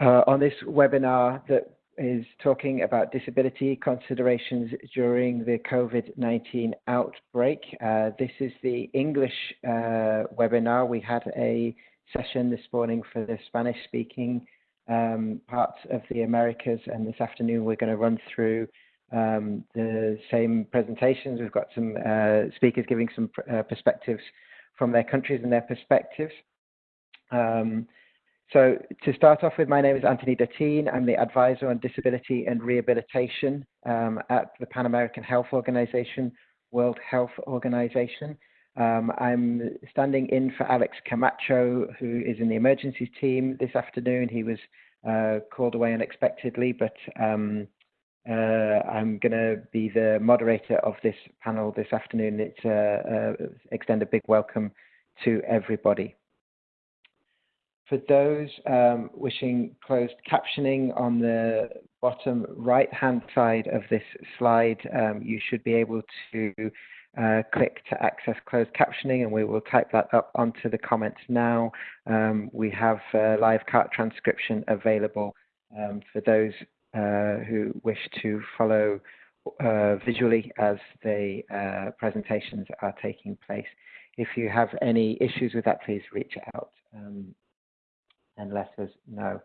uh, on this webinar that is talking about disability considerations during the COVID-19 outbreak. Uh, this is the English uh, webinar. We had a session this morning for the Spanish speaking um, parts of the Americas and this afternoon we're going to run through um, the same presentations. We've got some uh, speakers giving some uh, perspectives from their countries and their perspectives. Um, so to start off with, my name is Anthony Duttine. I'm the advisor on disability and rehabilitation um, at the Pan American Health Organization, World Health Organization. Um, I'm standing in for Alex Camacho, who is in the emergencies team this afternoon. He was uh, called away unexpectedly, but um, uh, I'm going to be the moderator of this panel this afternoon. It's uh, uh, extend a big welcome to everybody. For those um, wishing closed captioning on the bottom right-hand side of this slide, um, you should be able to uh, click to access closed captioning and we will type that up onto the comments now. Um, we have live CART transcription available um, for those uh, who wish to follow uh, visually as the uh, presentations are taking place. If you have any issues with that, please reach out. Um, and let us know.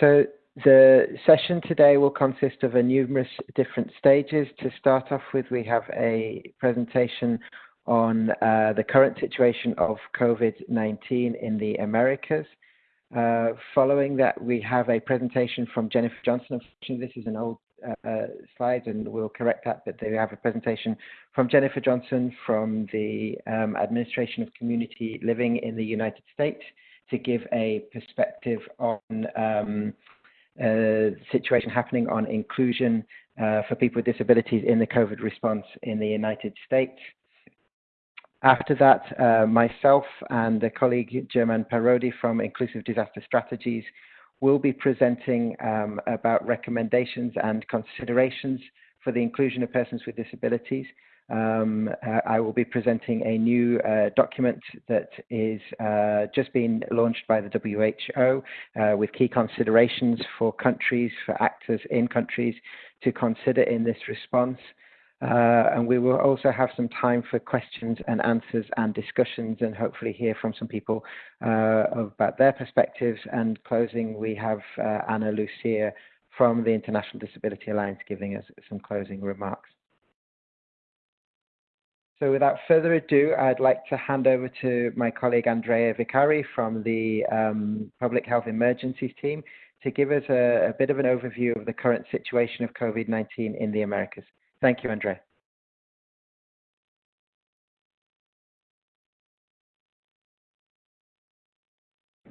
So the session today will consist of a numerous different stages. To start off with, we have a presentation on uh, the current situation of COVID-19 in the Americas. Uh, following that, we have a presentation from Jennifer Johnson. Unfortunately, this is an old uh, slides, and we'll correct that, but they have a presentation from Jennifer Johnson from the um, Administration of Community Living in the United States to give a perspective on um, uh, situation happening on inclusion uh, for people with disabilities in the COVID response in the United States. After that, uh, myself and a colleague, German Parodi from Inclusive Disaster Strategies, will be presenting um, about recommendations and considerations for the inclusion of persons with disabilities. Um, uh, I will be presenting a new uh, document that is uh, just been launched by the WHO uh, with key considerations for countries, for actors in countries to consider in this response. Uh, and we will also have some time for questions and answers and discussions and hopefully hear from some people uh, about their perspectives. And closing, we have uh, Anna Lucia from the International Disability Alliance giving us some closing remarks. So without further ado, I'd like to hand over to my colleague Andrea Vicari from the um, Public Health Emergencies team to give us a, a bit of an overview of the current situation of COVID-19 in the Americas. Thank you, Andre.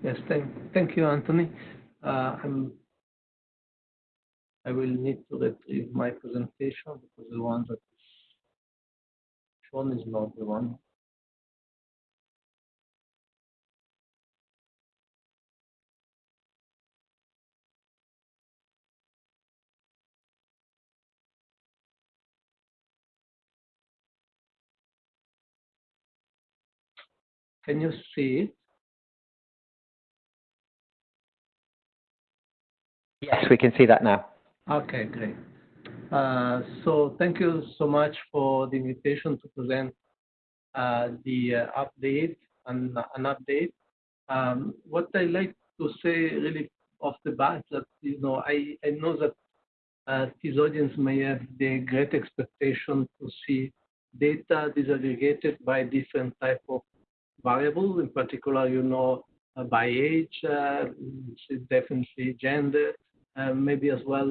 Yes, thank, you, Anthony. Uh, I will need to retrieve my presentation because the one that is shown is not the one. Can you see it? Yes, we can see that now. Okay, great. Uh, so thank you so much for the invitation to present uh, the uh, update and an update. Um, what I like to say really off the bat that you know I, I know that uh, this audience may have the great expectation to see data disaggregated by different type of variables, in particular, you know, uh, by age, uh, definitely gender, uh, maybe as well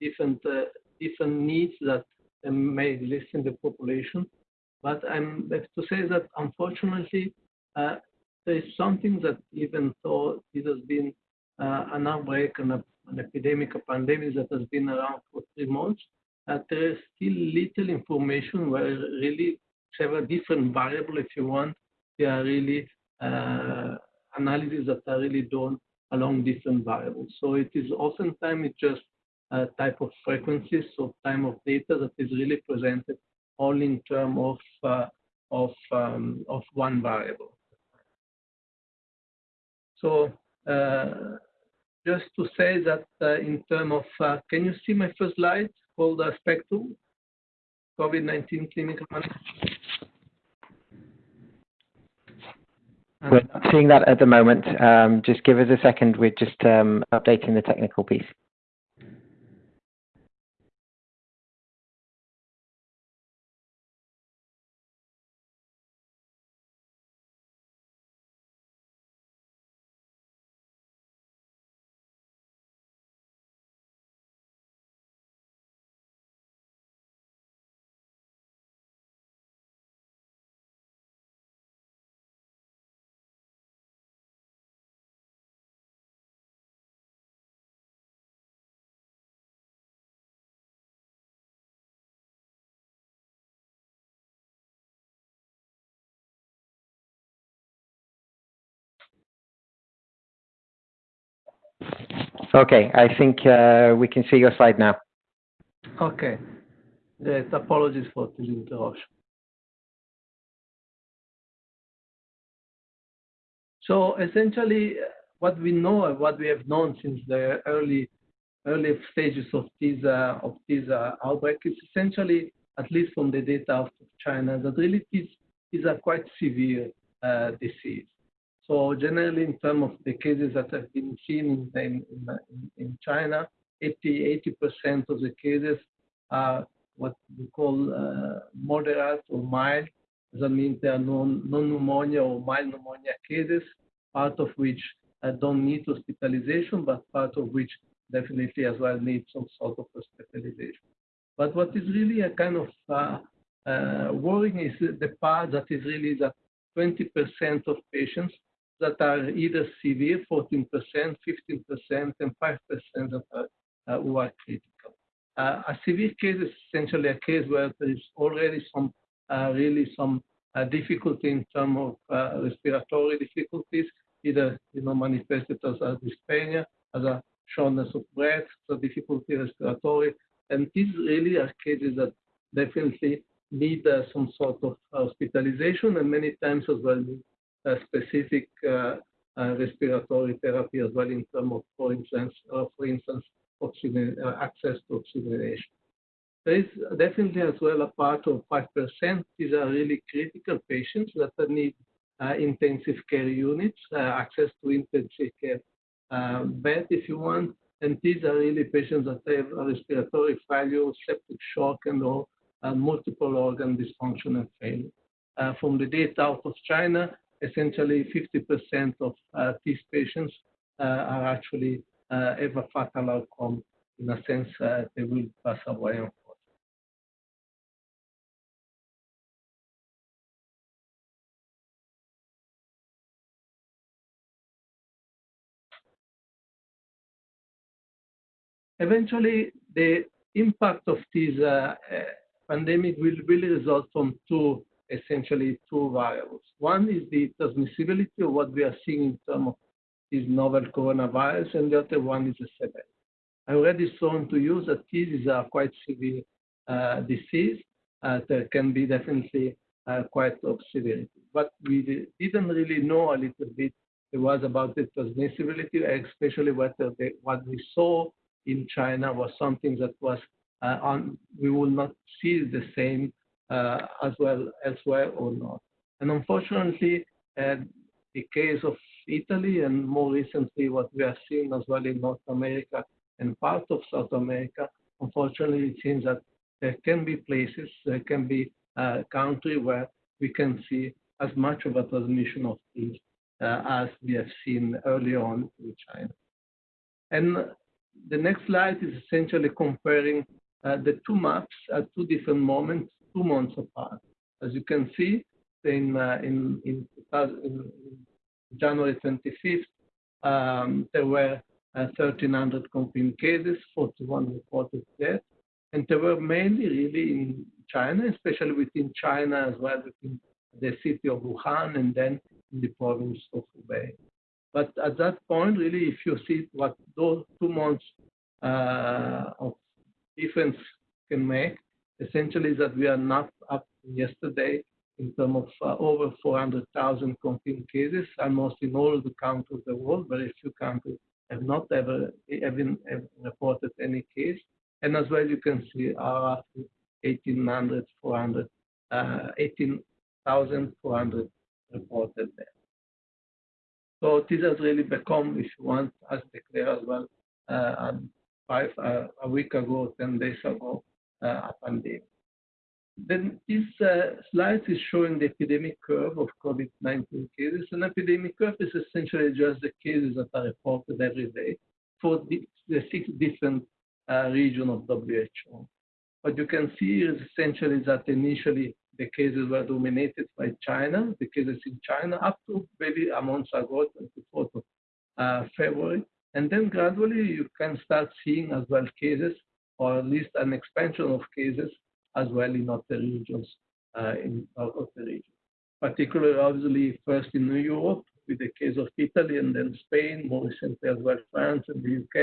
different different needs that may exist in the population. But I'm have to say that unfortunately, uh, there is something that even though it has been uh, an outbreak and an epidemic, a pandemic that has been around for three months, uh, there is still little information where really several different variables, if you want, they are really uh, analyses that are really done along different variables. So it is oftentimes it's just a type of frequencies, so time of data that is really presented all in terms of uh, of um, of one variable. So uh, just to say that uh, in terms of, uh, can you see my first slide called the Spectrum, COVID-19 clinical? We're not seeing that at the moment. Um, just give us a second. We're just um, updating the technical piece. Okay, I think uh, we can see your slide now. Okay. Great. Apologies for the interruption. So essentially, what we know, and what we have known since the early early stages of this uh, of this uh, outbreak is essentially, at least from the data of China, that really is is a quite severe disease. So generally, in terms of the cases that have been seen in, in, in China, 80, 80% of the cases are what we call uh, moderate or mild. That means they are non-pneumonia or mild pneumonia cases, part of which uh, don't need hospitalization, but part of which definitely as well need some sort of hospitalization. But what is really a kind of uh, uh, worrying is the part that is really that 20% of patients that are either severe, 14%, 15%, and 5% that are, uh, who are critical. Uh, a severe case is essentially a case where there is already some uh, really some uh, difficulty in terms of uh, respiratory difficulties, either you know manifested as a dyspnea, as a shortness of breath, so difficulty respiratory, and these really are cases that definitely need uh, some sort of hospitalization and many times as well need specific uh, uh, respiratory therapy as well in terms of, for instance, uh, for instance, oxygen, access to oxygenation. There is definitely as well a part of 5%. These are really critical patients that need uh, intensive care units, uh, access to intensive care uh, bed if you want. And these are really patients that have respiratory failure, septic shock, and all multiple organ dysfunction and failure. from the data out of China, essentially 50% of uh, these patients uh, are actually uh, have a fatal outcome. In a sense, they will pass away. Eventually, the impact of this pandemic will really result from two essentially two variables. One is the transmissibility of what we are seeing in terms of this novel coronavirus, and the other one is the severity. I already shown to you that this is a quite severe uh, disease. Uh, there can be definitely uh, quite of severity. But we didn't really know a little bit it was about the transmissibility, especially what, the, what we saw in China was something that was uh, on, we will not see the same as well elsewhere or not. And unfortunately, uh, the case of Italy and more recently what we are seeing as well in North America and part of South America, unfortunately, it seems that there can be places, there can be a country where we can see as much of a transmission of these uh, as we have seen early on in China. And the next slide is essentially comparing uh, the two maps at two different moments two months apart. As you can see, in, uh, in, in, in, January 25th, um, there were uh, 1,300 confirmed cases, 41 reported deaths, and they were mainly really in China, especially within China as well, within the city of Wuhan and then in the province of Hubei. But at that point, really, if you see what those two months uh, of difference can make, essentially that we are not up yesterday in terms of uh, over 400,000 confirmed cases, almost in all the countries of the world. Very few countries have not ever even reported any case. And as well, you can see our 1,800, 400, uh, 18,400 reported there. So this has really become, if you want, as declared as well, uh, five uh, a week ago, 10 days ago, uh. Then this uh, slide is showing the epidemic curve of COVID-19 cases. An epidemic curve is essentially just the cases that are reported every day for the, the six different uh, regions of WHO. What you can see is essentially that initially the cases were dominated by China, the cases in China, up to maybe a month ago, 24th of uh, February. And then gradually you can start seeing as well cases, or at least an expansion of cases as well in other regions, uh, in other regions. Particularly, obviously, first in New Europe with the case of Italy and then Spain, more recently as well France and the UK,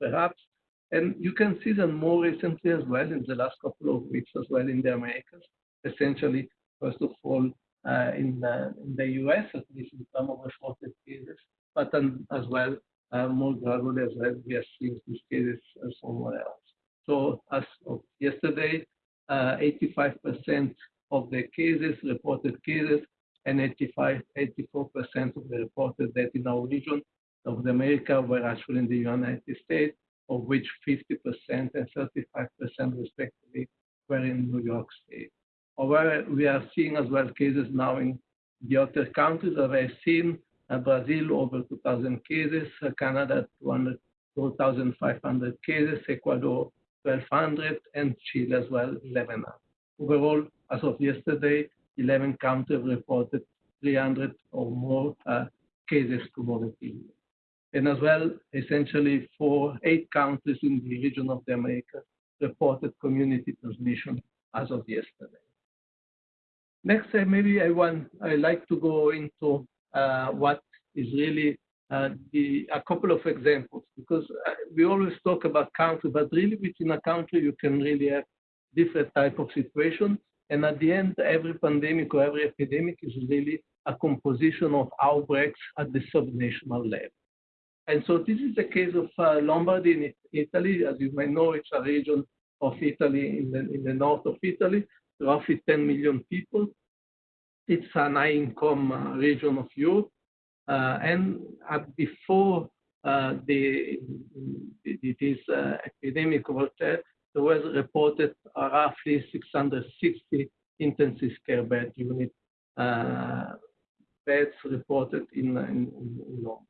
perhaps. And you can see that more recently as well in the last couple of weeks as well in the Americas, essentially, first of all, uh, in, uh, in, the US, at least in some of the reported cases, but then as well, uh, more gradually as well, we are seeing these cases somewhere else. So as of yesterday, 85% uh, of the cases, reported cases, and 85, 84% of the reported death in our region of the America were actually in the United States, of which 50% and 35% respectively were in New York State. However, we are seeing as well cases now in the other countries that I've seen, uh, Brazil over 2,000 cases, uh, Canada 2,500 cases, Ecuador 1,200, and Chile as well, 11. Overall, as of yesterday, 11 countries reported 300 or more uh, cases cumulatively. And as well, essentially, four, eight countries in the region of the Americas reported community transmission as of yesterday. Next, uh, maybe I want I like to go into uh, what is really uh, the, a couple of examples because uh, we always talk about country, but really within a country you can really have different type of situation. And at the end, every pandemic or every epidemic is really a composition of outbreaks at the subnational level. And so this is the case of uh, Lombardy in Italy. As you may know, it's a region of Italy in the, in the north of Italy, roughly 10 million people. It's an high income uh, region of Europe. Uh, and before uh, the, this uh, epidemic of there, was reported roughly 660 intensive care bed unit beds reported in, in, in Lombardy.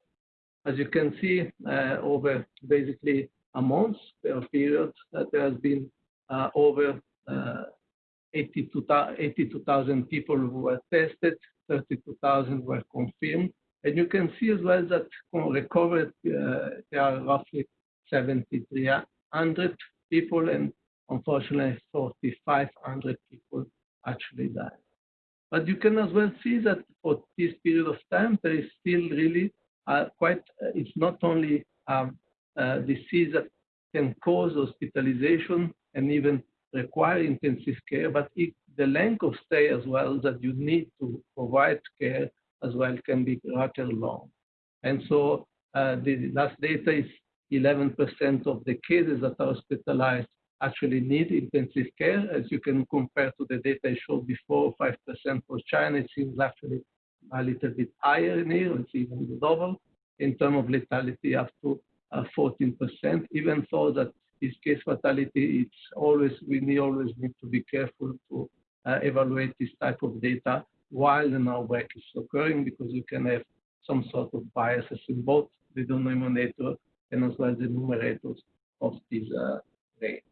As you can see, uh, over basically a month per period, uh, there has been uh, over 82,000 people who were tested, 32,000 were confirmed, and you can see as well that recovered, uh, there are roughly 7,300 people, and unfortunately, 4,500 people actually died. But you can as well see that for this period of time, there is still really uh, quite, uh, it's not only um, uh, disease that can cause hospitalization and even require intensive care, but it, the length of stay as well that you need to provide care as well can be rather long. And so uh, the last data is 11% of the cases that are hospitalized actually need intensive care. As you can compare to the data I showed before, 5% for China, it seems actually a little bit higher in here, it's even double in terms of lethality up to uh, 14%, even though that this case fatality, it's always, we need, always need to be careful to uh, evaluate this type of data while the outbreak is occurring because you can have some sort of biases in both the denominator and as well as the numerators of this uh, rate.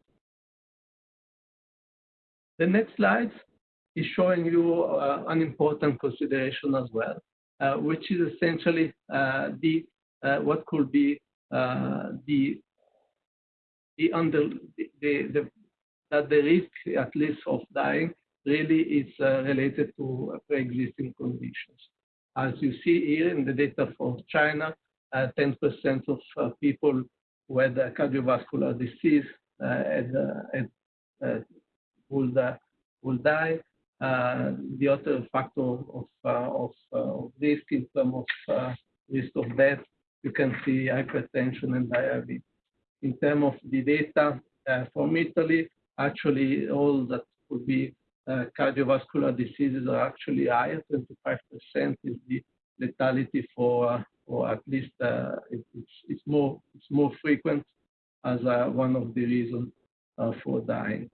The next slide is showing you uh, an important consideration as well, uh, which is essentially uh, the uh, what could be uh, the the under the, the, the that the risk at least of dying really is uh, related to pre-existing conditions. As you see here in the data from China, 10% uh, of uh, people with cardiovascular disease uh, uh, uh, will, die. the other factor of, of, of risk in terms of risk of death, you can see hypertension and diabetes. In terms of the data from Italy, actually all that could be cardiovascular diseases are actually higher. 25% is the lethality for, uh, for at least uh, it, it's, it's more it's more frequent as one of the reasons for dying.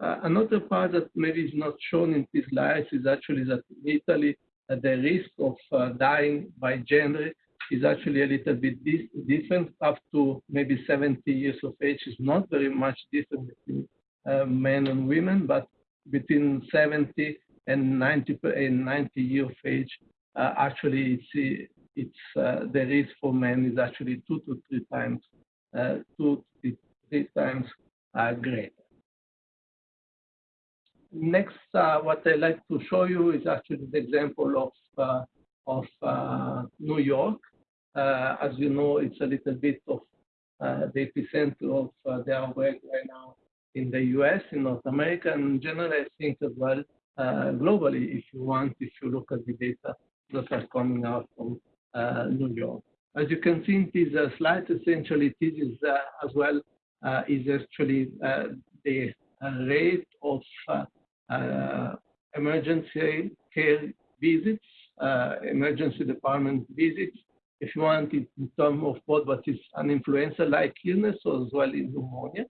another part that maybe is not shown in this slide is actually that in Italy the risk of dying by gender is actually a little bit different. Up to maybe 70 years of age is not very much different between uh, men and women, but between 70 and 90 and 90 year of age, uh, actually it's it's uh, the risk for men is actually two to three times uh, two to three times uh, greater. Next, uh, what I like to show you is actually the example of of New York. as you know, it's a little bit of the epicenter of their work right now in the US, in North America, and generally, I think as well uh, globally, if you want, if you look at the data that are coming out from uh, New York. As you can see in this uh, slide, essentially, this is uh, as well uh, is actually uh, the rate of emergency care visits, emergency department visits, if you want, in terms of both what is an influenza-like illness as well as pneumonia.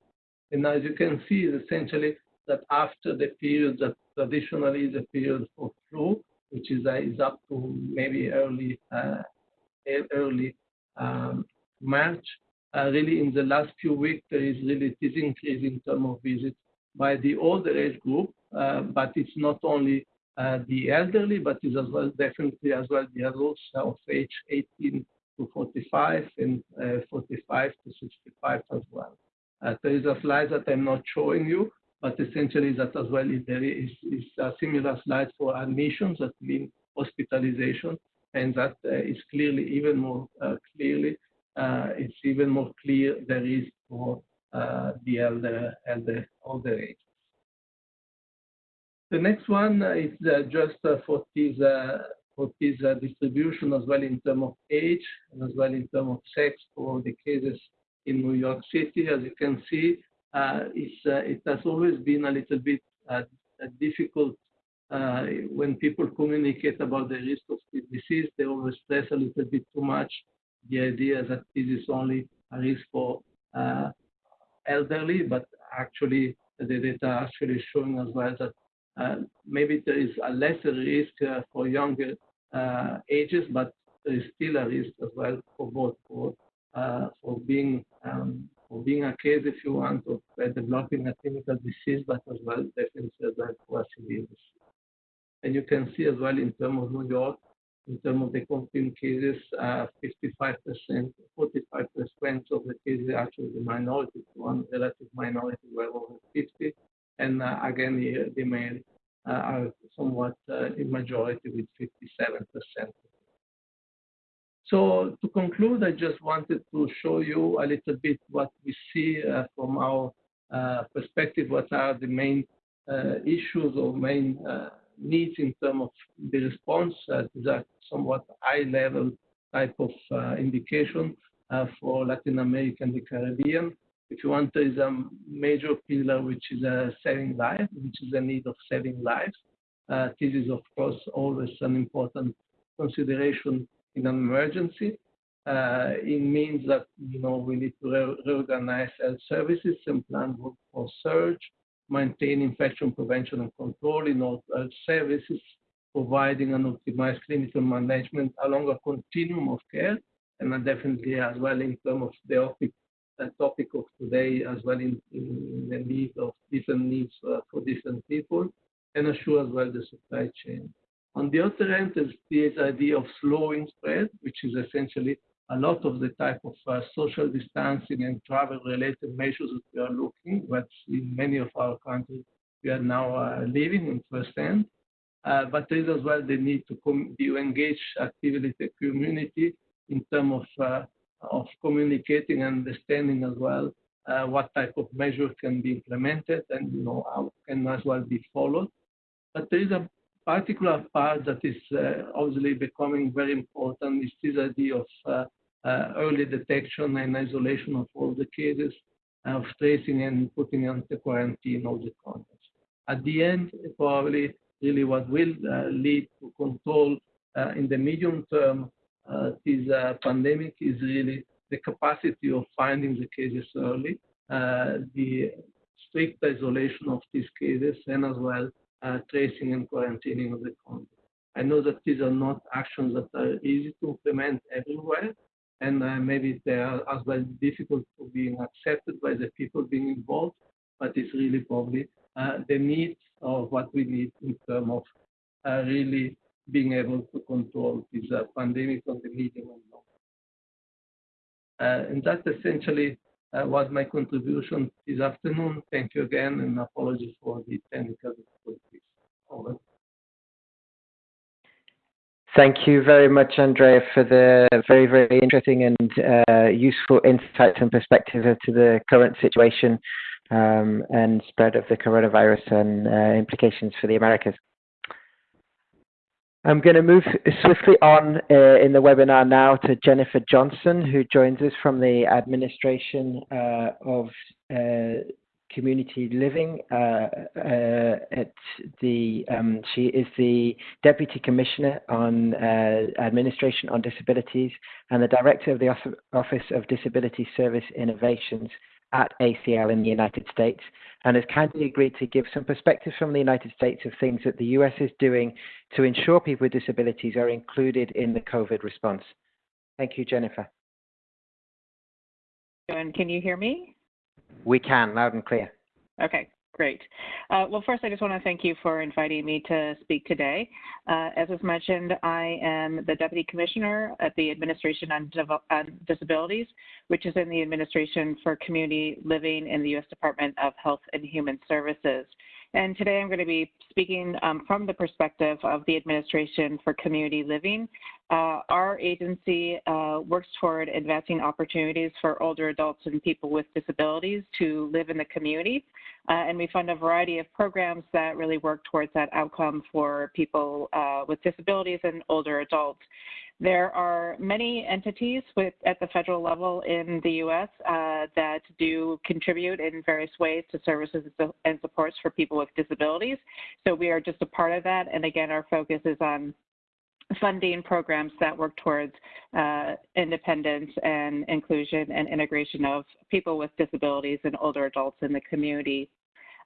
And as you can see, essentially that after the period that traditionally is a period for flu, which is, uh, is up to maybe early uh, early um, March, uh, really in the last few weeks there is really this increase in terms of visits by the older age group, uh, but it's not only uh, the elderly, but it's as well definitely as well the adults of age 18 to 45 and uh, 45 to 65 as well. Uh, there is a slide that I'm not showing you, but essentially that as well is, there is, is a similar slide for admissions that mean hospitalization, and that uh, is clearly even more uh, clearly, uh, it's even more clear there is for uh, the elder, elder, older age. The next one is uh, just for this for this distribution as well in terms of age and as well in terms of sex for the cases in New York City. As you can see, uh, uh, it has always been a little bit uh, difficult when people communicate about the risk of disease. They always stress a little bit too much the idea that this is only a risk for elderly, but actually the data actually showing as well that uh, maybe there is a lesser risk uh, for younger uh, ages, but there is still a risk as well for both for uh, for being um, for being a case, if you want, of uh, developing a clinical disease, but as well definitely as well for a severe disease. And you can see as well in terms of New York, in terms of the confirmed cases, 55%, uh, 45% of the cases are actually the minority, one relative minority were over 50. And uh, again, the, the male uh, are somewhat uh, in majority with 57%. So to conclude, I just wanted to show you a little bit what we see uh, from our uh, perspective, what are the main uh, issues or main uh, needs in terms of the response. Uh, these are somewhat high-level type of indication for Latin America and the Caribbean. If you want, there is a major pillar which is saving lives, which is a need of saving lives. this is, of course, always an important consideration in an emergency. Uh, it means that you know we need to re reorganize health services and plan for surge, maintain infection prevention and control in all health services, providing an optimized clinical management along a continuum of care, and definitely as well in terms of the topic, uh, topic of today, as well in, in the need of different needs uh, for different people, and assure as well the supply chain. On the other end, there's this idea of slowing spread, which is essentially a lot of the type of uh, social distancing and travel-related measures that we are looking, but in many of our countries we are now uh, living in firsthand. Uh, but there is as well the need to, to engage actively the community in terms of, uh, of communicating and understanding as well uh, what type of measures can be implemented and you know how can as well be followed. But there is a particular part that is uh, obviously becoming very important is this idea of uh, uh, early detection and isolation of all the cases, of tracing and putting into quarantine all the contacts. At the end, probably really what will lead to control in the medium term this pandemic is really the capacity of finding the cases early, the strict isolation of these cases, and as well uh, tracing and quarantining of the contact. I know that these are not actions that are easy to implement everywhere, and uh, maybe they are as well difficult to being accepted by the people being involved, but it's really probably uh, the need of what we need in terms of uh, really being able to control this uh, pandemic on the medium and long. Uh, and that's essentially was my contribution this afternoon. Thank you again, and apologies for the technical difficulties. Over. Thank you very much, Andrea, for the very, very interesting and uh, useful insights and perspective to the current situation um, and spread of the coronavirus and uh, implications for the Americas. I'm going to move swiftly on uh, in the webinar now to Jennifer Johnson, who joins us from the administration uh, of uh, community living uh, uh, at the um, she is the deputy commissioner on uh, administration on disabilities and the director of the office of disability service innovations at ACL in the United States and has kindly agreed to give some perspective from the United States of things that the US is doing to ensure people with disabilities are included in the COVID response. Thank you, Jennifer. And can you hear me? We can, loud and clear. Okay, great. Uh, well, first, I just want to thank you for inviting me to speak today. Uh, as was mentioned, I am the Deputy Commissioner at the Administration on, on, Disabilities, which is in the Administration for Community Living in the U.S. Department of Health and Human Services. And today I'm going to be speaking um, from the perspective of the Administration for Community Living. Uh, our agency uh, works toward advancing opportunities for older adults and people with disabilities to live in the community. Uh, and we fund a variety of programs that really work towards that outcome for people uh, with disabilities and older adults. There are many entities with, at the federal level in the U.S. Uh, that do contribute in various ways to services and supports for people with disabilities. So we are just a part of that. And again, our focus is on funding programs that work towards uh, independence and inclusion and integration of people with disabilities and older adults in the community.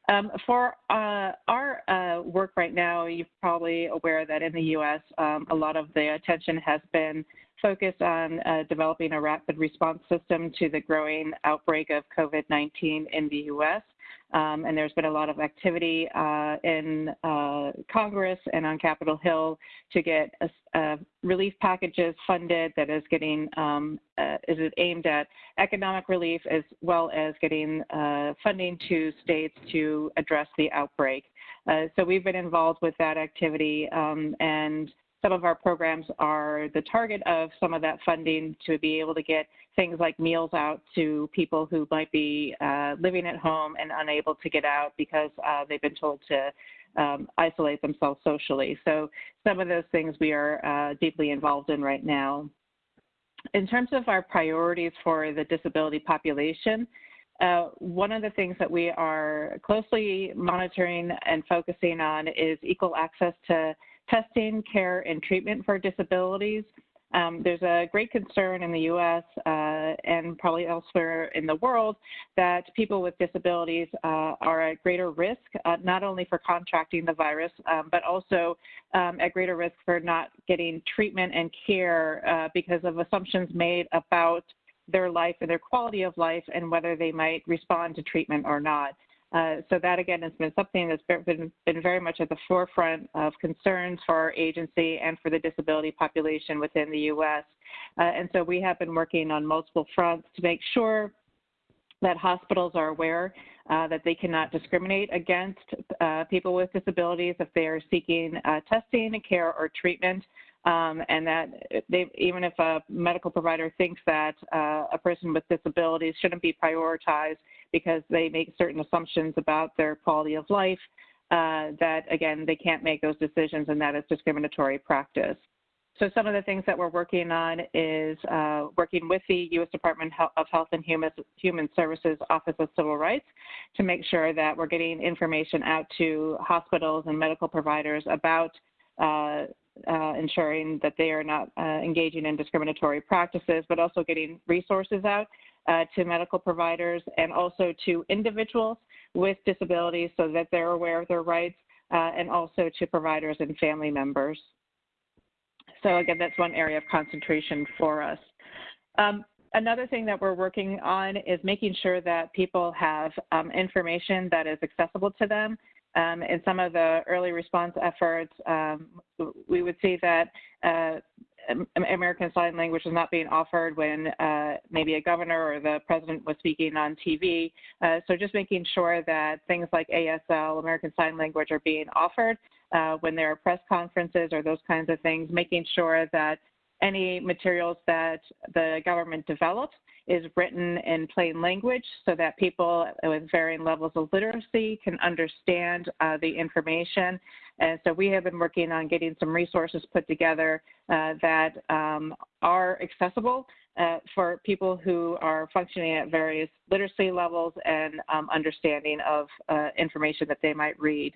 Um, for uh, our uh, work right now, you're probably aware that in the U.S., um, a lot of the attention has been focused on uh, developing a rapid response system to the growing outbreak of COVID 19 in the U.S. Um, and there's been a lot of activity uh, in uh, Congress and on Capitol Hill to get a, a relief packages funded that is getting um, uh, is aimed at economic relief as well as getting uh, funding to states to address the outbreak. Uh, so we've been involved with that activity um, and some of our programs are the target of some of that funding to be able to get things like meals out to people who might be uh, living at home and unable to get out because uh, they've been told to um, isolate themselves socially. So some of those things we are uh, deeply involved in right now. In terms of our priorities for the disability population, uh, one of the things that we are closely monitoring and focusing on is equal access to testing, care, and treatment for disabilities. Um, there's a great concern in the U.S. Uh, and probably elsewhere in the world that people with disabilities uh, are at greater risk, uh, not only for contracting the virus, um, but also um, at greater risk for not getting treatment and care uh, because of assumptions made about their life and their quality of life and whether they might respond to treatment or not. Uh, so that again has been something that's been, been very much at the forefront of concerns for our agency and for the disability population within the U.S. Uh, and so we have been working on multiple fronts to make sure that hospitals are aware uh, that they cannot discriminate against uh, people with disabilities if they are seeking uh, testing, care, or treatment. Um, and that they, even if a medical provider thinks that uh, a person with disabilities shouldn't be prioritized because they make certain assumptions about their quality of life, uh, that, again, they can't make those decisions and that is discriminatory practice. So some of the things that we're working on is uh, working with the U.S. Department of Health and Human, Services Office of Civil Rights to make sure that we're getting information out to hospitals and medical providers about uh, uh, ensuring that they are not uh, engaging in discriminatory practices, but also getting resources out uh, to medical providers and also to individuals with disabilities so that they're aware of their rights uh, and also to providers and family members. So again, that's one area of concentration for us. Um, another thing that we're working on is making sure that people have um, information that is accessible to them. Um, in some of the early response efforts, um, we would see that uh, American Sign Language was not being offered when uh, maybe a governor or the president was speaking on TV. Uh, so just making sure that things like ASL, American Sign Language, are being offered uh, when there are press conferences or those kinds of things, making sure that any materials that the government develops is written in plain language so that people with varying levels of literacy can understand uh, the information. And so we have been working on getting some resources put together uh, that um, are accessible uh, for people who are functioning at various literacy levels and um, understanding of uh, information that they might read.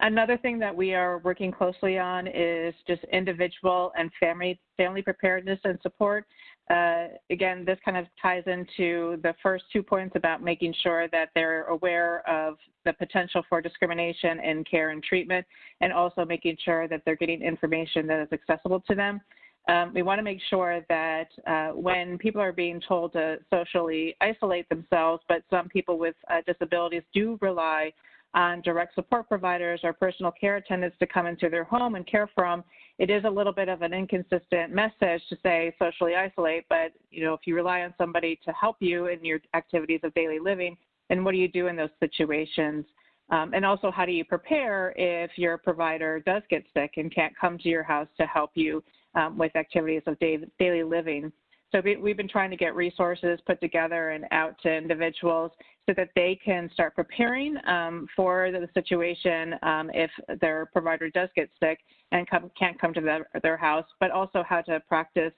Another thing that we are working closely on is just individual and family family preparedness and support. Uh, again, this kind of ties into the first two points about making sure that they're aware of the potential for discrimination in care and treatment, and also making sure that they're getting information that is accessible to them. Um, we want to make sure that uh, when people are being told to socially isolate themselves, but some people with uh, disabilities do rely on direct support providers or personal care attendants to come into their home and care for them, it is a little bit of an inconsistent message to say socially isolate. But you know, if you rely on somebody to help you in your activities of daily living, then what do you do in those situations? Um, and also, how do you prepare if your provider does get sick and can't come to your house to help you um, with activities of day, daily living? So we've been trying to get resources put together and out to individuals so that they can start preparing um, for the situation um, if their provider does get sick and come, can't come to their, their house, but also how to practice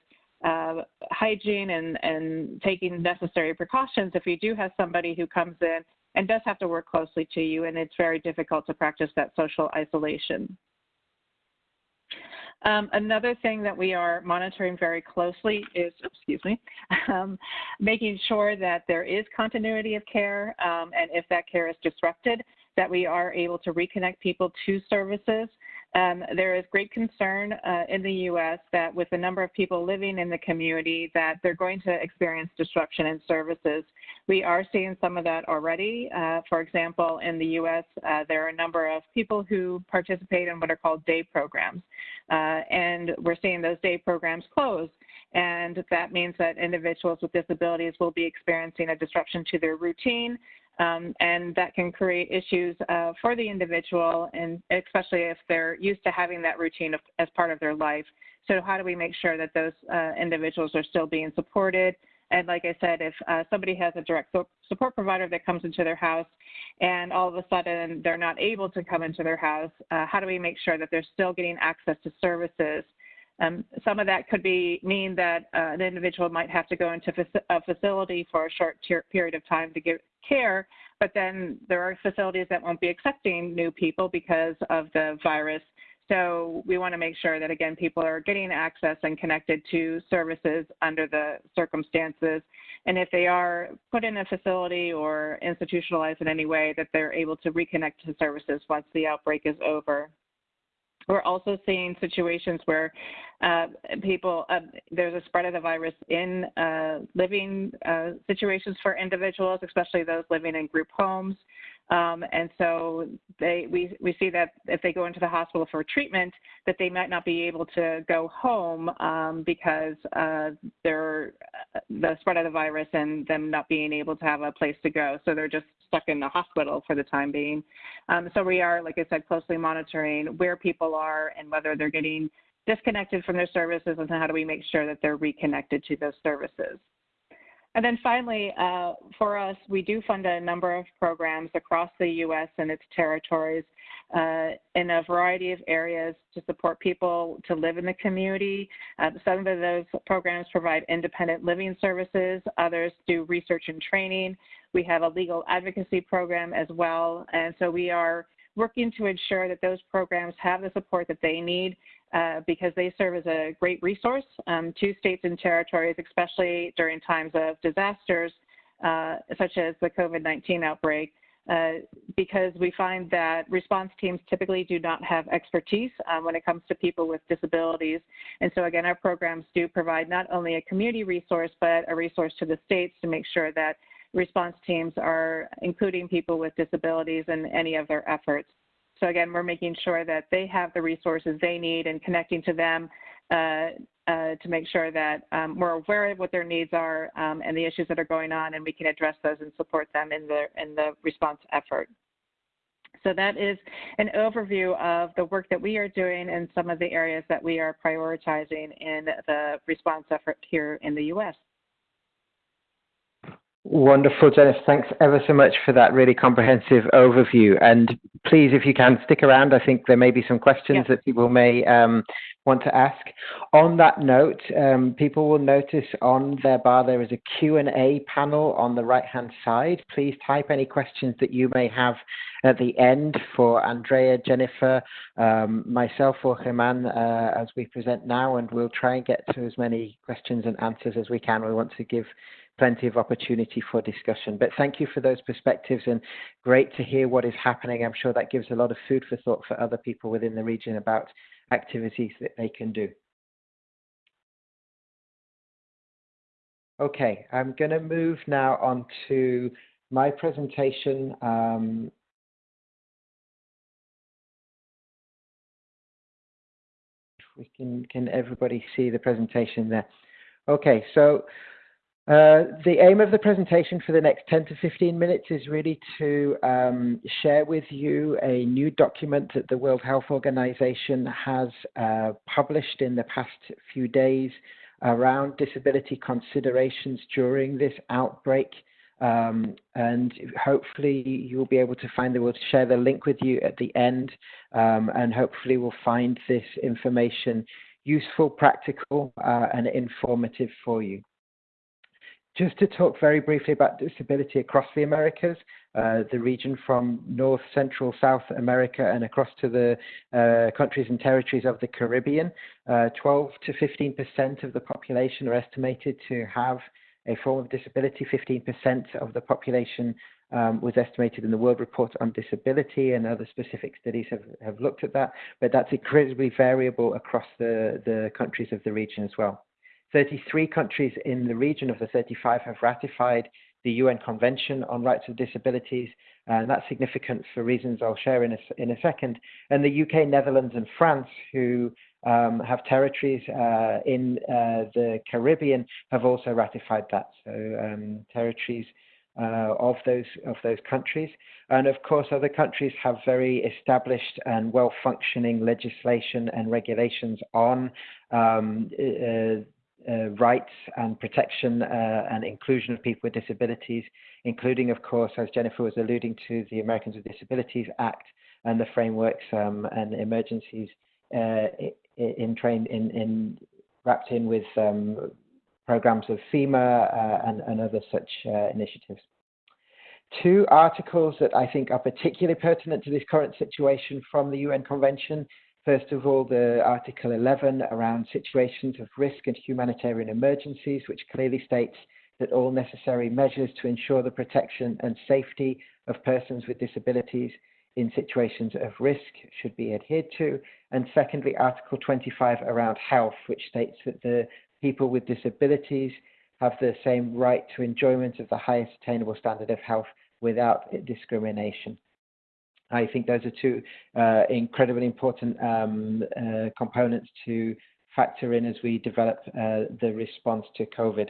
uh, hygiene and, and taking necessary precautions if you do have somebody who comes in and does have to work closely to you and it's very difficult to practice that social isolation. Um, another thing that we are monitoring very closely is, excuse me, um, making sure that there is continuity of care, um, and if that care is disrupted, that we are able to reconnect people to services. Um, there is great concern uh, in the U.S. that with the number of people living in the community, that they're going to experience disruption in services. We are seeing some of that already. Uh, for example, in the U.S., uh, there are a number of people who participate in what are called day programs, uh, and we're seeing those day programs close. And that means that individuals with disabilities will be experiencing a disruption to their routine, um, and that can create issues uh, for the individual, and especially if they're used to having that routine of, as part of their life. So, how do we make sure that those uh, individuals are still being supported? And like I said, if uh, somebody has a direct support provider that comes into their house and all of a sudden they're not able to come into their house, uh, how do we make sure that they're still getting access to services um, some of that could be mean that uh, an individual might have to go into a facility for a short period of time to get care, but then there are facilities that won't be accepting new people because of the virus. So we want to make sure that again people are getting access and connected to services under the circumstances, and if they are put in a facility or institutionalized in any way, that they're able to reconnect to services once the outbreak is over. We're also seeing situations where uh, people, uh, there's a spread of the virus in uh, living uh, situations for individuals, especially those living in group homes. Um, and so they, we, we see that if they go into the hospital for treatment, that they might not be able to go home um, because uh, they're uh, the spread of the virus and them not being able to have a place to go. So they're just stuck in the hospital for the time being. Um, so we are, like I said, closely monitoring where people are and whether they're getting disconnected from their services and how do we make sure that they're reconnected to those services. And then finally, uh, for us, we do fund a number of programs across the U.S. and its territories uh, in a variety of areas to support people to live in the community. Uh, some of those programs provide independent living services, others do research and training. We have a legal advocacy program as well. And so we are working to ensure that those programs have the support that they need uh, because they serve as a great resource um, to states and territories, especially during times of disasters uh, such as the COVID-19 outbreak. Uh, because we find that response teams typically do not have expertise uh, when it comes to people with disabilities. And so again, our programs do provide not only a community resource, but a resource to the states to make sure that response teams are including people with disabilities in any of their efforts. So again, we're making sure that they have the resources they need and connecting to them uh, uh, to make sure that um, we're aware of what their needs are um, and the issues that are going on, and we can address those and support them in the in the response effort. So that is an overview of the work that we are doing and some of the areas that we are prioritizing in the response effort here in the U.S. Wonderful, Jennifer. Thanks ever so much for that really comprehensive overview. And please, if you can, stick around. I think there may be some questions that people may um, want to ask. On that note, um, people will notice on their bar there is a Q&A panel on the right-hand side. Please type any questions that you may have at the end for Andrea, Jennifer, um, myself, or German uh, as we present now, and we'll try and get to as many questions and answers as we can. We want to give plenty of opportunity for discussion. But thank you for those perspectives and great to hear what is happening. I'm sure that gives a lot of food for thought for other people within the region about activities that they can do. Okay, I'm going to move now on to my presentation. Um, we can, can everybody see the presentation there? Okay, so uh, the aim of the presentation for the next 10 to 15 minutes is really to um, share with you a new document that the World Health Organization has uh, published in the past few days around disability considerations during this outbreak. Um, and hopefully you'll be able to find we'll share the link with you at the end um, and hopefully we'll find this information useful, practical, uh, and informative for you. Just to talk very briefly about disability across the Americas, uh, the region from North, Central, South America, and across to the uh, countries and territories of the Caribbean, uh, 12 to 15 percent of the population are estimated to have a form of disability. 15 percent of the population um, was estimated in the World Report on Disability, and other specific studies have, have looked at that. But that's incredibly variable across the, the countries of the region as well. 33 countries in the region of the 35 have ratified the UN Convention on Rights of Disabilities, and that's significant for reasons I'll share in a, in a second. And the UK, Netherlands, and France, who um, have territories uh, in uh, the Caribbean, have also ratified that. So um, territories uh, of those of those countries, and of course, other countries have very established and well-functioning legislation and regulations on um, uh, uh, rights and protection uh, and inclusion of people with disabilities, including, of course, as Jennifer was alluding to, the Americans with Disabilities Act and the frameworks um, and emergencies uh, in train in, in wrapped in with um, programs of FEMA uh, and, and, other such uh, initiatives. Two articles that I think are particularly pertinent to this current situation from the UN Convention First of all, the Article 11 around situations of risk and humanitarian emergencies, which clearly states that all necessary measures to ensure the protection and safety of persons with disabilities in situations of risk should be adhered to. And secondly, Article 25 around health, which states that the people with disabilities have the same right to enjoyment of the highest attainable standard of health without discrimination. I think those are two uh, incredibly important um, uh, components to factor in as we develop uh, the response to COVID.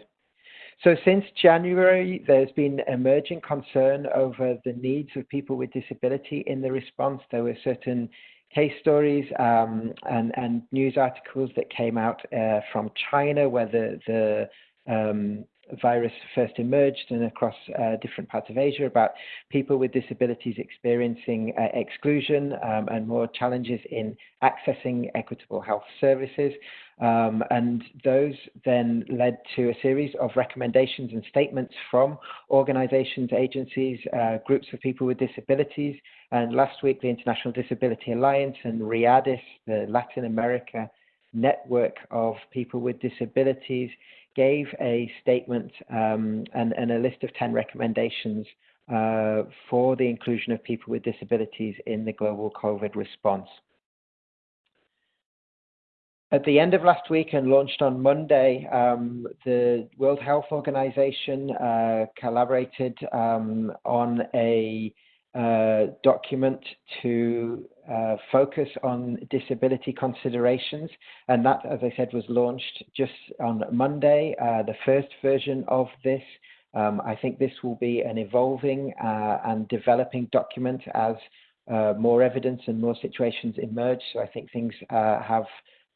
So since January, there's been emerging concern over the needs of people with disability in the response. There were certain case stories um, and, and, news articles that came out uh, from China where the, the um, virus first emerged and across uh, different parts of Asia about people with disabilities experiencing uh, exclusion um, and more challenges in accessing equitable health services. Um, and those then led to a series of recommendations and statements from organizations, agencies, uh, groups of people with disabilities. And last week, the International Disability Alliance and RIADIS, the Latin America network of people with disabilities, gave a statement um, and, and, a list of 10 recommendations uh, for the inclusion of people with disabilities in the global COVID response. At the end of last week and launched on Monday, um, the World Health Organization uh, collaborated um, on a uh, document to uh, focus on disability considerations. And that, as I said, was launched just on Monday, uh, the first version of this. Um, I think this will be an evolving uh, and developing document as uh, more evidence and more situations emerge. So I think things have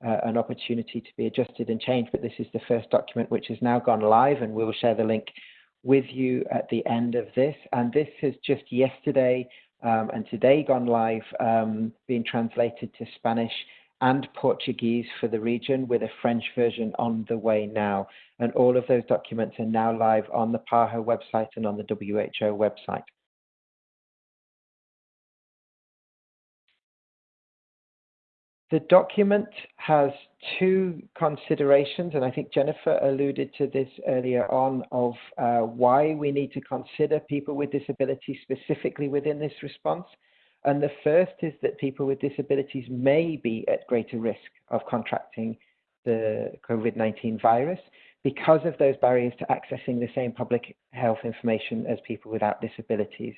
an opportunity to be adjusted and changed, but this is the first document which has now gone live, and we will share the link with you at the end of this. And this has just yesterday um, and today gone live, um, being translated to Spanish and Portuguese for the region with a French version on the way now. And all of those documents are now live on the PAHO website and on the WHO website. The document has two considerations, and I think Jennifer alluded to this earlier on, of uh, why we need to consider people with disabilities specifically within this response. And the first is that people with disabilities may be at greater risk of contracting the COVID 19 virus because of those barriers to accessing the same public health information as people without disabilities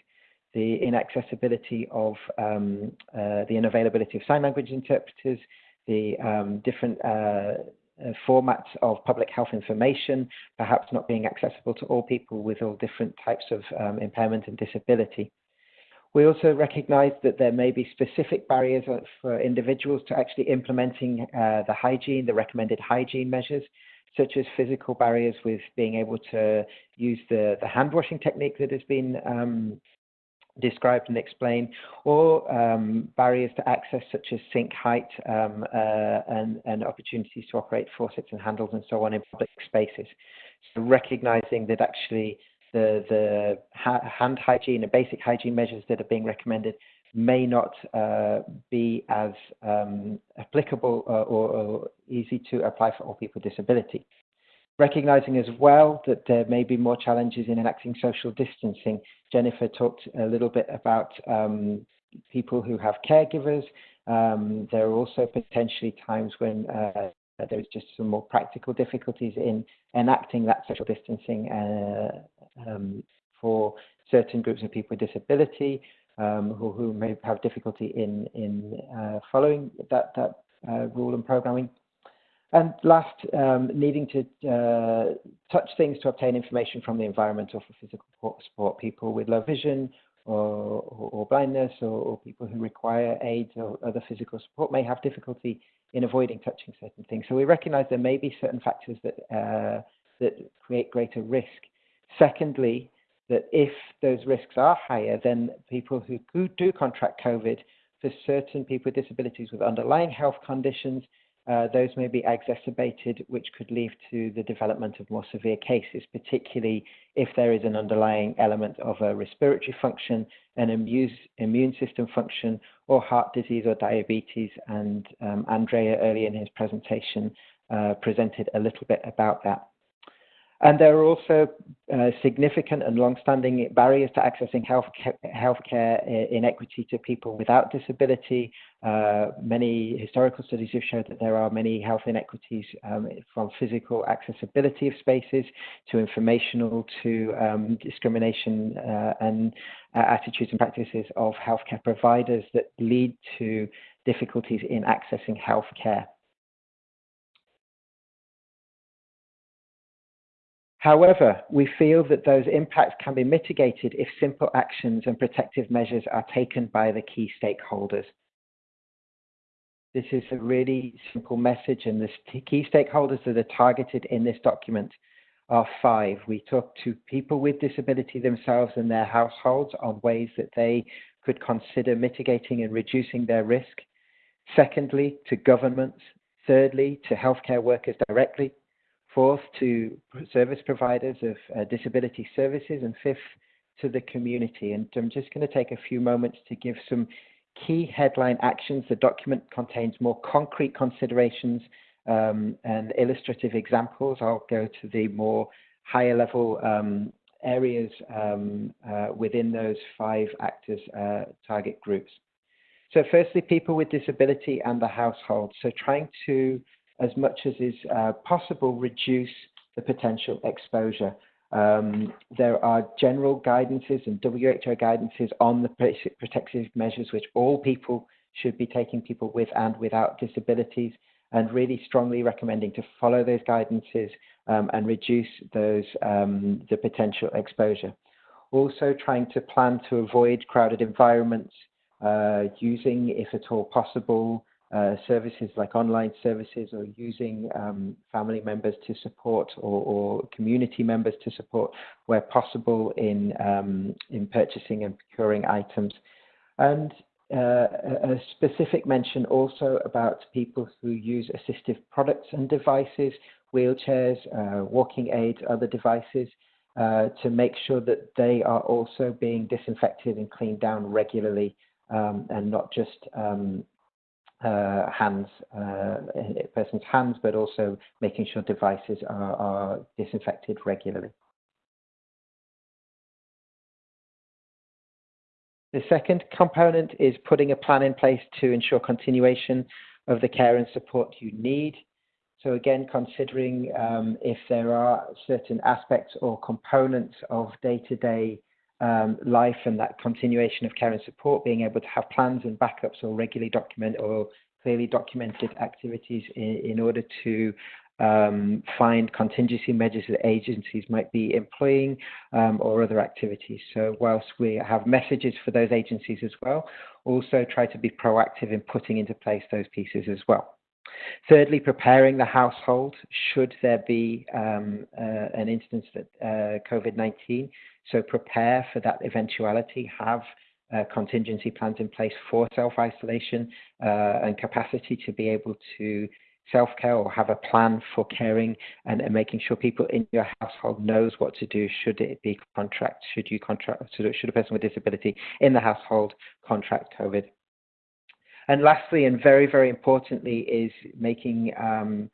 the inaccessibility of um, uh, the unavailability of sign language interpreters, the um, different uh, uh, formats of public health information, perhaps not being accessible to all people with all different types of um, impairment and disability. We also recognize that there may be specific barriers for individuals to actually implementing uh, the hygiene, the recommended hygiene measures, such as physical barriers with being able to use the, the hand washing technique that has been um, described and explained, or um, barriers to access such as sink height um, uh, and, and, opportunities to operate faucets and handles and so on in public spaces. So recognizing that actually the, the ha hand hygiene and basic hygiene measures that are being recommended may not uh, be as um, applicable or, or, easy to apply for all people with disability recognizing as well that there may be more challenges in enacting social distancing. Jennifer talked a little bit about um, people who have caregivers. Um, there are also potentially times when uh, there's just some more practical difficulties in enacting that social distancing uh, um, for certain groups of people with disability um, who, who, may have difficulty in, in uh, following that, that uh, rule and programming. And last, um, needing to uh, touch things to obtain information from the environment or for physical support, people with low vision or, or, or blindness or, or, people who require aid or other physical support may have difficulty in avoiding touching certain things. So we recognize there may be certain factors that, uh, that create greater risk. Secondly, that if those risks are higher, then people who do contract COVID, for certain people with disabilities with underlying health conditions, uh, those may be exacerbated, which could lead to the development of more severe cases, particularly if there is an underlying element of a respiratory function, an immune, immune system function, or heart disease or diabetes. And um, Andrea, earlier in his presentation, uh, presented a little bit about that. And there are also uh, significant and long-standing barriers to accessing health healthcare inequity to people without disability. Uh, many historical studies have shown that there are many health inequities um, from physical accessibility of spaces to informational to um, discrimination uh, and uh, attitudes and practices of healthcare providers that lead to difficulties in accessing healthcare. However, we feel that those impacts can be mitigated if simple actions and protective measures are taken by the key stakeholders. This is a really simple message, and the key stakeholders that are targeted in this document are five. We talk to people with disability themselves and their households on ways that they could consider mitigating and reducing their risk. Secondly, to governments. Thirdly, to healthcare workers directly. Fourth, to service providers of uh, disability services. And fifth, to the community. And I'm just going to take a few moments to give some key headline actions. The document contains more concrete considerations um, and illustrative examples. I'll go to the more higher level um, areas um, uh, within those five actors uh, target groups. So firstly, people with disability and the household. So trying to, as much as is uh, possible, reduce the potential exposure. Um, there are general guidances and WHO guidances on the protective measures which all people should be taking, people with and without disabilities, and really strongly recommending to follow those guidances um, and reduce those um, the potential exposure. Also trying to plan to avoid crowded environments, uh, using, if at all possible, uh, services like online services or using um, family members to support or, or, community members to support where possible in, um, in purchasing and procuring items. And uh, a specific mention also about people who use assistive products and devices, wheelchairs, uh, walking aids, other devices, uh, to make sure that they are also being disinfected and cleaned down regularly um, and not just um, uh, hands, uh, person's hands, but also making sure devices are, are disinfected regularly. The second component is putting a plan in place to ensure continuation of the care and support you need. So again, considering um, if there are certain aspects or components of day-to-day um, life and that continuation of care and support, being able to have plans and backups or regularly document or clearly documented activities in, in order to um, find contingency measures that agencies might be employing um, or other activities. So whilst we have messages for those agencies as well, also try to be proactive in putting into place those pieces as well. Thirdly, preparing the household should there be um, uh, an instance that uh, COVID-19. So prepare for that eventuality. Have uh, contingency plans in place for self-isolation uh, and capacity to be able to self-care or have a plan for caring and, and, making sure people in your household knows what to do should it be contract should you contract should a person with disability in the household contract covid and lastly, and very, very importantly, is making um,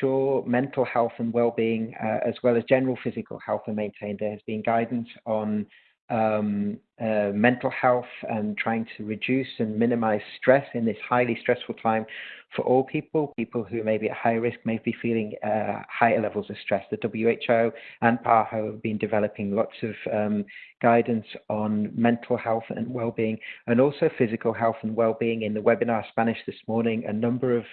sure mental health and well-being, uh, as well as general physical health, are maintained. There has been guidance on um, uh, mental health and trying to reduce and minimize stress in this highly stressful time for all people. People who may be at high risk may be feeling uh, higher levels of stress. The WHO and PAHO have been developing lots of um, guidance on mental health and well-being and also physical health and well-being. In the webinar Spanish this morning, a number of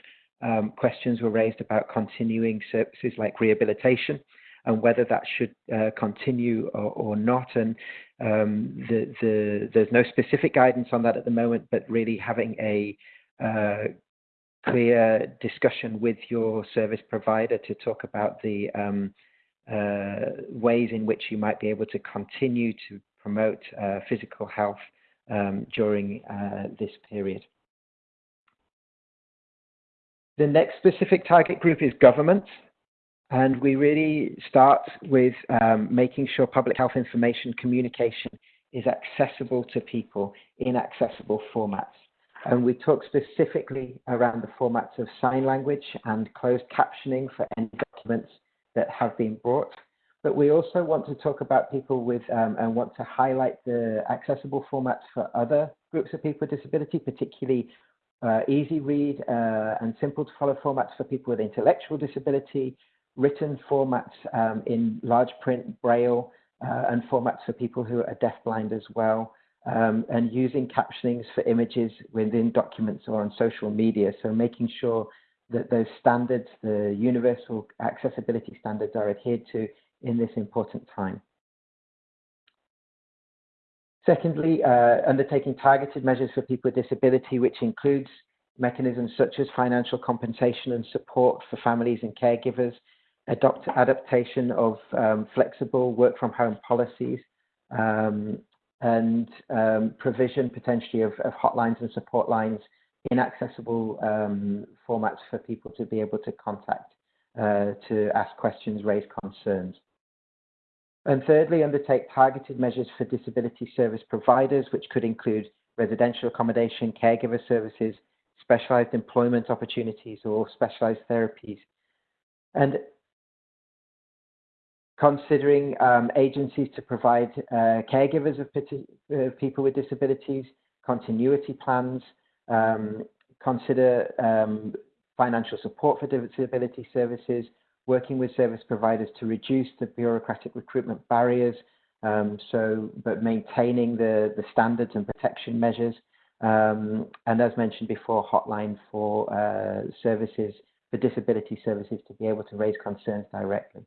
um, questions were raised about continuing services like rehabilitation and whether that should uh, continue or, or, not. And um, the, the, there's no specific guidance on that at the moment, but really having a uh, clear discussion with your service provider to talk about the um, uh, ways in which you might be able to continue to promote uh, physical health um, during uh, this period. The next specific target group is government. And we really start with um, making sure public health information communication is accessible to people in accessible formats. And we talk specifically around the formats of sign language and closed captioning for any documents that have been brought. But we also want to talk about people with um, and want to highlight the accessible formats for other groups of people with disability, particularly uh, easy read uh, and simple to follow formats for people with intellectual disability, written formats um, in large print, braille, uh, and formats for people who are deafblind as well, um, and using captionings for images within documents or on social media. So making sure that those standards, the universal accessibility standards are adhered to in this important time. Secondly, uh, undertaking targeted measures for people with disability, which includes mechanisms such as financial compensation and support for families and caregivers, adopt adaptation of um, flexible work from home policies, um, and um, provision potentially of, of, hotlines and support lines in accessible um, formats for people to be able to contact uh, to ask questions, raise concerns. And thirdly, undertake targeted measures for disability service providers, which could include residential accommodation, caregiver services, specialized employment opportunities, or specialized therapies. And considering um, agencies to provide uh, caregivers of uh, people with disabilities, continuity plans, um, consider um, financial support for disability services, working with service providers to reduce the bureaucratic recruitment barriers, um, so but maintaining the, the standards and protection measures. Um, and as mentioned before, hotline for uh, services, for disability services to be able to raise concerns directly.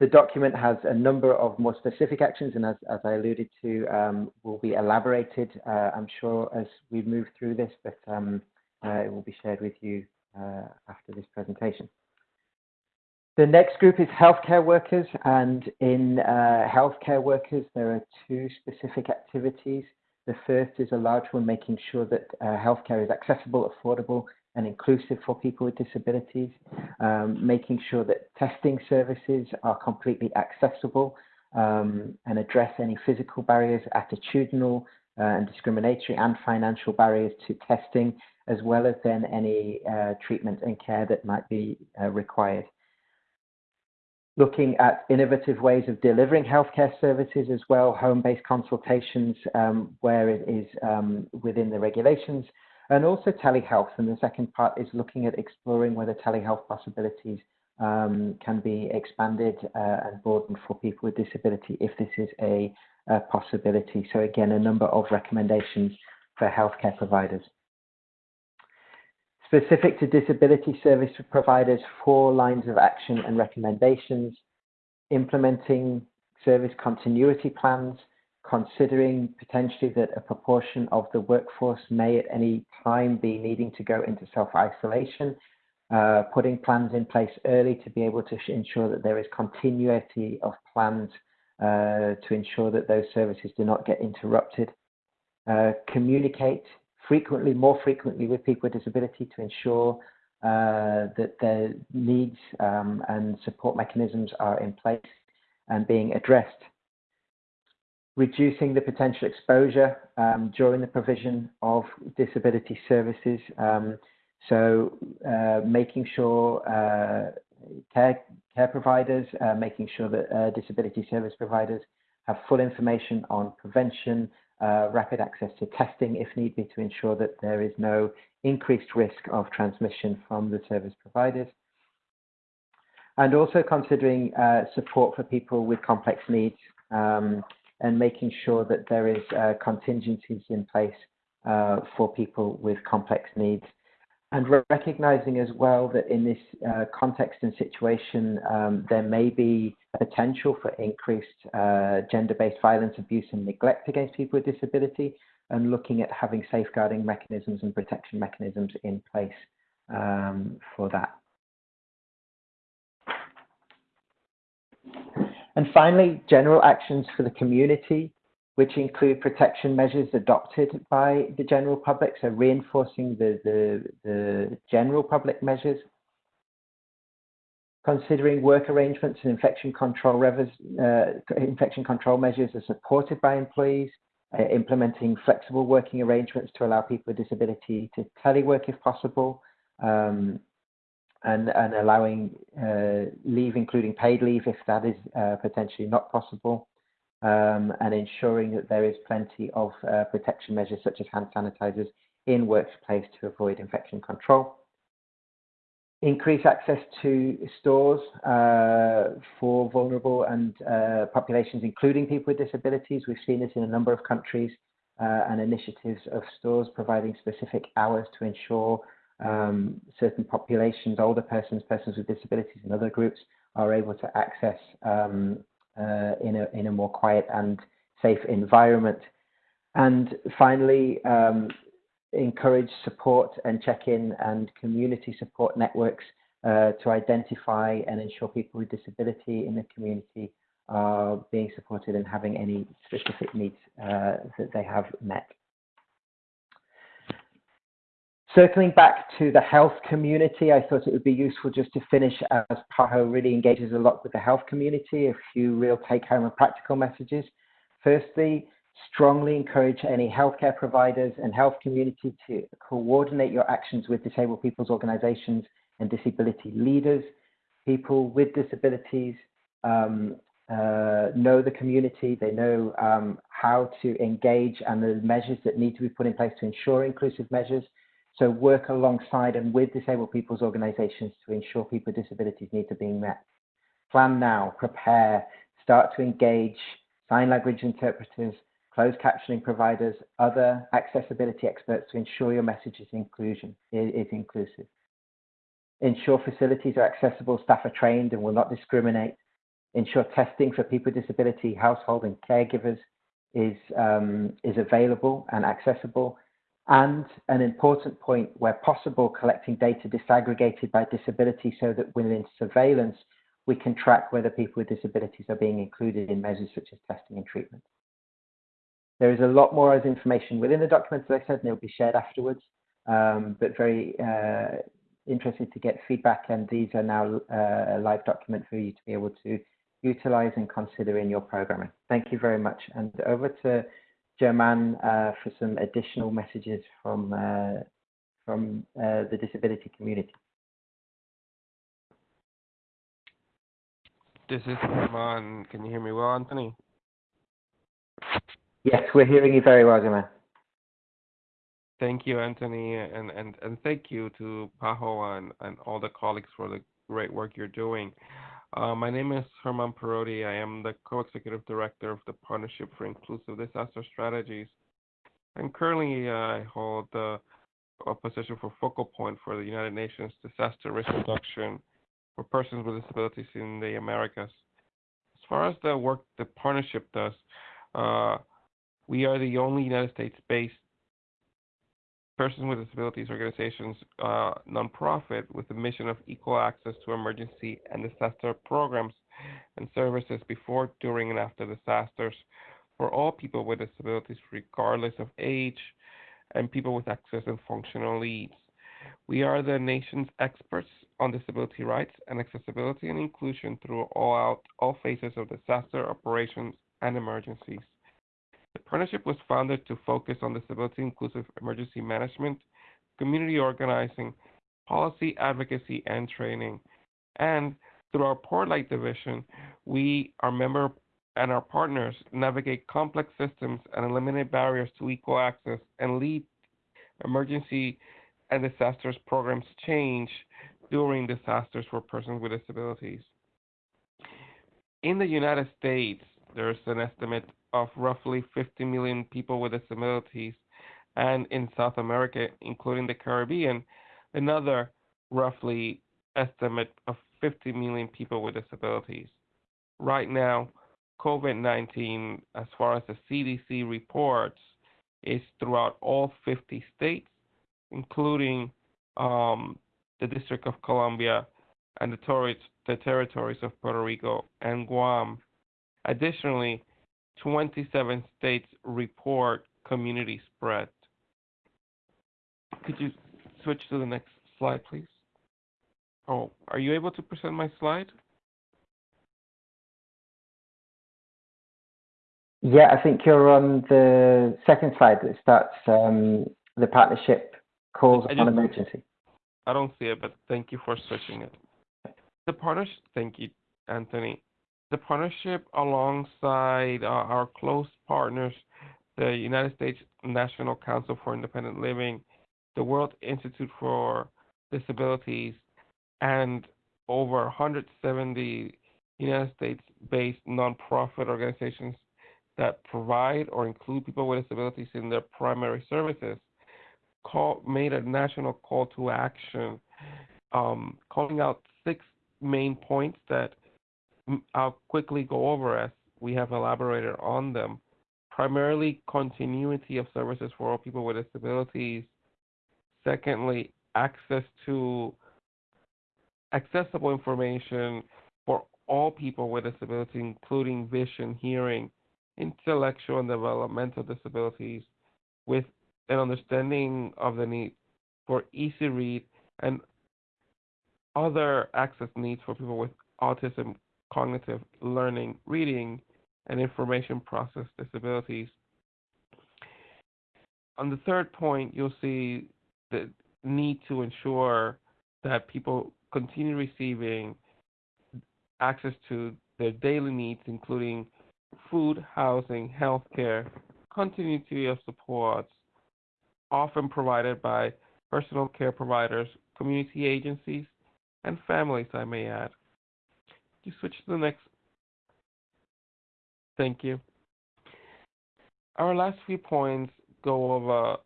The document has a number of more specific actions, and as, as I alluded to, um, will be elaborated, uh, I'm sure, as we move through this, but um, uh, it will be shared with you uh, after this presentation. The next group is healthcare workers, and in uh, healthcare workers, there are two specific activities. The first is a large one, making sure that uh, healthcare is accessible, affordable, and inclusive for people with disabilities, um, making sure that testing services are completely accessible um, and address any physical barriers, attitudinal uh, and discriminatory and financial barriers to testing, as well as then any uh, treatment and care that might be uh, required. Looking at innovative ways of delivering healthcare services as well, home-based consultations um, where it is um, within the regulations, and also telehealth. And the second part is looking at exploring whether telehealth possibilities um, can be expanded uh, and broadened for people with disability if this is a, a, possibility. So again, a number of recommendations for healthcare providers. Specific to disability service providers, four lines of action and recommendations, implementing service continuity plans, considering potentially that a proportion of the workforce may at any time be needing to go into self-isolation, uh, putting plans in place early to be able to ensure that there is continuity of plans uh, to ensure that those services do not get interrupted. Uh, communicate frequently, more frequently with people with disability to ensure uh, that their needs um, and support mechanisms are in place and being addressed reducing the potential exposure um, during the provision of disability services. Um, so uh, making sure uh, care, care providers, uh, making sure that uh, disability service providers have full information on prevention, uh, rapid access to testing if need be to ensure that there is no increased risk of transmission from the service providers. And also considering uh, support for people with complex needs. Um, and making sure that there is uh, contingencies in place uh, for people with complex needs. And recognizing as well that in this uh, context and situation, um, there may be potential for increased uh, gender-based violence, abuse and neglect against people with disability, and looking at having safeguarding mechanisms and protection mechanisms in place um, for that. And finally, general actions for the community, which include protection measures adopted by the general public, so reinforcing the, the, the general public measures, considering work arrangements and infection control, uh, infection control measures are supported by employees, uh, implementing flexible working arrangements to allow people with disability to telework if possible, um, and, and allowing uh, leave, including paid leave, if that is uh, potentially not possible, um, and ensuring that there is plenty of uh, protection measures such as hand sanitizers in workplace to avoid infection control. Increase access to stores uh, for vulnerable and uh, populations, including people with disabilities. We've seen this in a number of countries uh, and initiatives of stores providing specific hours to ensure um, certain populations, older persons, persons with disabilities, and other groups are able to access um, uh, in, a, in a more quiet and safe environment. And finally, um, encourage support and check-in and community support networks uh, to identify and ensure people with disability in the community are being supported and having any specific needs uh, that they have met. Circling back to the health community, I thought it would be useful just to finish as PAHO really engages a lot with the health community, a few real take home and practical messages. Firstly, strongly encourage any healthcare providers and health community to coordinate your actions with disabled people's organizations and disability leaders. People with disabilities um, uh, know the community, they know um, how to engage and the measures that need to be put in place to ensure inclusive measures. So work alongside and with disabled people's organizations to ensure people with disabilities needs are being met. Plan now, prepare, start to engage sign language interpreters, closed captioning providers, other accessibility experts to ensure your message is inclusion is inclusive. Ensure facilities are accessible, staff are trained and will not discriminate. Ensure testing for people with disability, household and caregivers is, um, is available and accessible and an important point where possible, collecting data disaggregated by disability so that within surveillance, we can track whether people with disabilities are being included in measures such as testing and treatment. There is a lot more as information within the document, as I said, and it will be shared afterwards, um, but very uh, interested to get feedback, and these are now uh, a live document for you to be able to utilize and consider in your programming. Thank you very much. And over to German uh, for some additional messages from uh, from uh, the disability community. This is German. Can you hear me well, Anthony? Yes, we're hearing you very well, German. Thank you, Anthony, and, and, and thank you to Paho and, and all the colleagues for the great work you're doing. Uh, my name is Herman Parodi. I am the co-executive director of the Partnership for Inclusive Disaster Strategies. And currently, uh, I hold a position for focal point for the United Nations Disaster Risk Reduction for persons with disabilities in the Americas. As far as the work the partnership does, uh, we are the only United States-based person with Disabilities Organizations uh, nonprofit with the mission of equal access to emergency and disaster programs and services before, during, and after disasters for all people with disabilities, regardless of age, and people with access and functional needs. We are the nation's experts on disability rights and accessibility and inclusion through all phases of disaster operations and emergencies. The partnership was founded to focus on disability inclusive emergency management, community organizing, policy advocacy, and training. And through our Portlight division, we, our member and our partners, navigate complex systems and eliminate barriers to equal access and lead emergency and disasters programs change during disasters for persons with disabilities. In the United States, there's an estimate of roughly 50 million people with disabilities, and in South America, including the Caribbean, another roughly estimate of 50 million people with disabilities. Right now, COVID 19, as far as the CDC reports, is throughout all 50 states, including um, the District of Columbia and the, the territories of Puerto Rico and Guam. Additionally, 27 states report community spread. Could you switch to the next slide, please? Oh, are you able to present my slide? Yeah, I think you're on the second slide that starts um, the partnership calls on emergency. I don't see it, but thank you for switching it. The partnership, thank you, Anthony the partnership alongside uh, our close partners, the United States National Council for Independent Living, the World Institute for Disabilities, and over 170 United States based nonprofit organizations that provide or include people with disabilities in their primary services call, made a national call to action um, calling out six main points that I'll quickly go over as we have elaborated on them. Primarily, continuity of services for all people with disabilities. Secondly, access to accessible information for all people with disabilities, including vision, hearing, intellectual and developmental disabilities, with an understanding of the need for easy read and other access needs for people with autism, cognitive learning, reading, and information process disabilities. On the third point, you'll see the need to ensure that people continue receiving access to their daily needs, including food, housing, healthcare, continuity of supports, often provided by personal care providers, community agencies, and families, I may add. You switch to the next. Thank you. Our last few points go over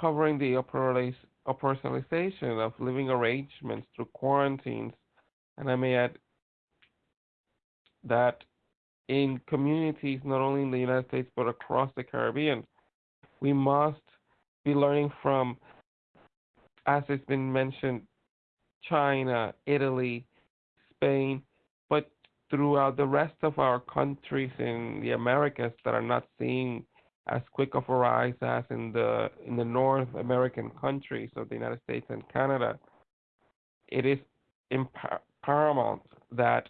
covering the operationalization of living arrangements through quarantines, and I may add that in communities not only in the United States but across the Caribbean, we must be learning from, as it's been mentioned, China, Italy, Spain, throughout the rest of our countries in the Americas that are not seeing as quick of a rise as in the in the North American countries of the United States and Canada, it is paramount that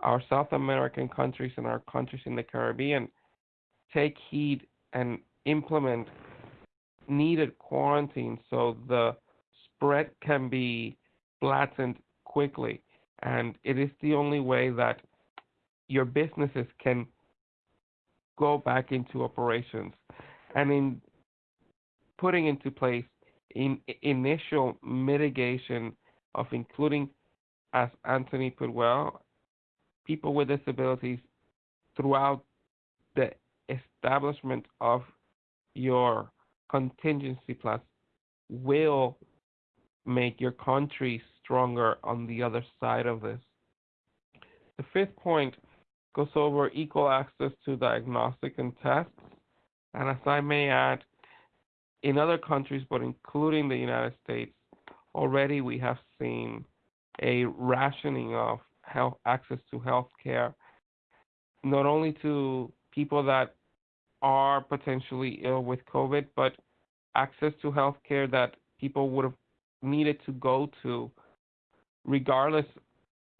our South American countries and our countries in the Caribbean take heed and implement needed quarantine so the spread can be flattened quickly. And it is the only way that your businesses can go back into operations. And in putting into place in initial mitigation of including, as Anthony put well, people with disabilities throughout the establishment of your contingency plan will make your country stronger on the other side of this. The fifth point goes over equal access to diagnostic and tests. And as I may add, in other countries, but including the United States, already we have seen a rationing of health access to health care, not only to people that are potentially ill with COVID, but access to health care that people would have needed to go to regardless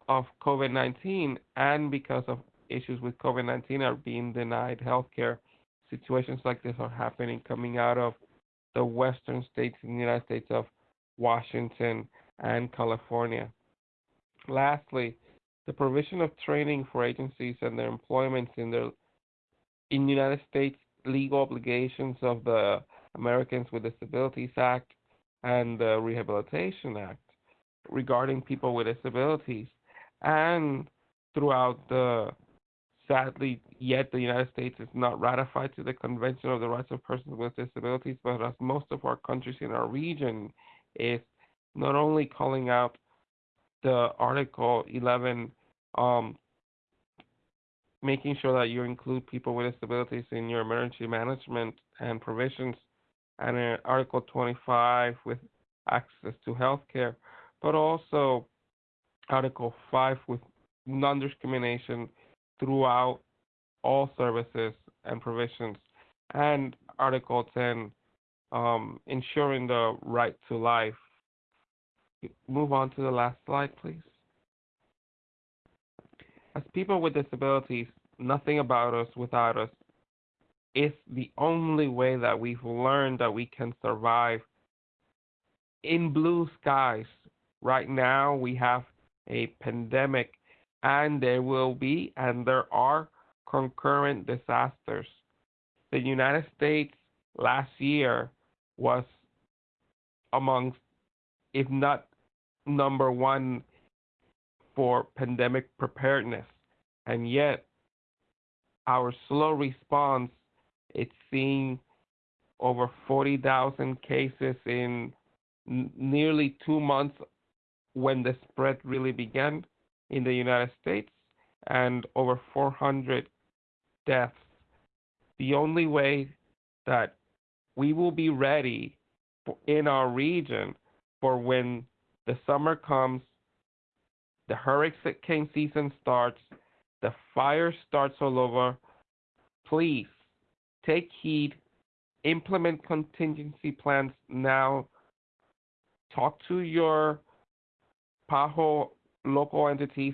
of COVID 19 and because of issues with COVID 19 are being denied health care. Situations like this are happening coming out of the western states in the United States of Washington and California. Lastly, the provision of training for agencies and their employments in the in the United States legal obligations of the Americans with Disabilities Act and the Rehabilitation Act regarding people with disabilities. And throughout the sadly yet the United States is not ratified to the Convention of the Rights of Persons with Disabilities, but as most of our countries in our region is not only calling out the Article 11 um, making sure that you include people with disabilities in your emergency management and provisions, and in Article 25 with access to health care, but also Article 5 with non discrimination throughout all services and provisions, and Article 10 um, ensuring the right to life. Move on to the last slide, please. As people with disabilities, nothing about us without us is the only way that we've learned that we can survive in blue skies. Right now, we have a pandemic, and there will be, and there are concurrent disasters. The United States last year was amongst, if not number one for pandemic preparedness. And yet, our slow response, it's seeing over 40,000 cases in nearly two months when the spread really began in the United States and over 400 deaths. The only way that we will be ready for, in our region for when the summer comes the hurricane season starts, the fire starts all over. Please take heed, implement contingency plans now. Talk to your PAHO local entities,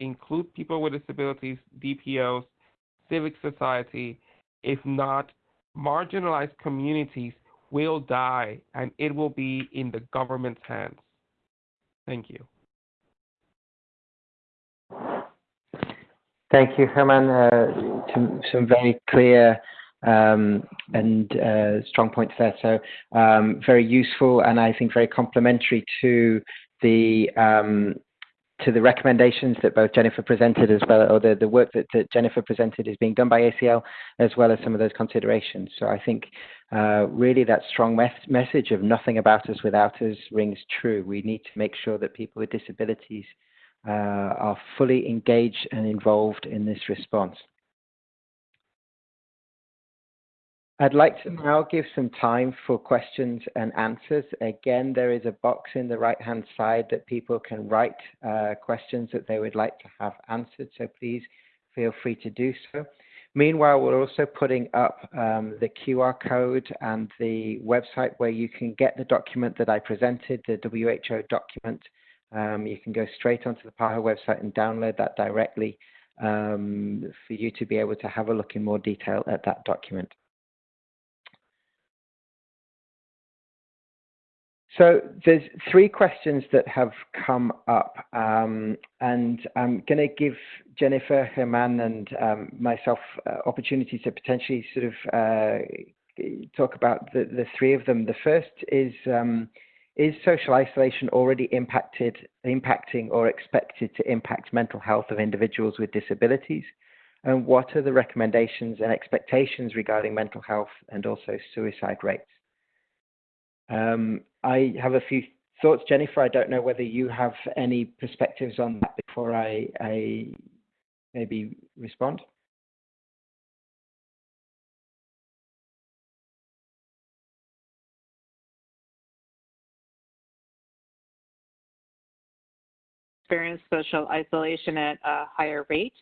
include people with disabilities, DPOs, civic society. If not, marginalized communities will die and it will be in the government's hands. Thank you. Thank you, Herman. Uh, some, some very clear um, and uh, strong points there. So um, very useful and I think very complementary to the um, to the recommendations that both Jennifer presented as well, or the, the work that, that Jennifer presented is being done by ACL, as well as some of those considerations. So I think uh, really that strong mes message of nothing about us without us rings true. We need to make sure that people with disabilities uh, are fully engaged and involved in this response. I'd like to now give some time for questions and answers. Again, there is a box in the right-hand side that people can write uh, questions that they would like to have answered, so please feel free to do so. Meanwhile, we're also putting up um, the QR code and the website where you can get the document that I presented, the WHO document. Um, you can go straight onto the PAHO website and download that directly um, for you to be able to have a look in more detail at that document. So there's three questions that have come up, um, and I'm going to give Jennifer, Herman, and um, myself uh, opportunities to potentially sort of uh, talk about the, the, three of them. The first is um, is social isolation already impacted, impacting, or expected to impact mental health of individuals with disabilities? And what are the recommendations and expectations regarding mental health and also suicide rates? Um, I have a few thoughts, Jennifer. I don't know whether you have any perspectives on that before I, I maybe respond. Experience social isolation at a higher rate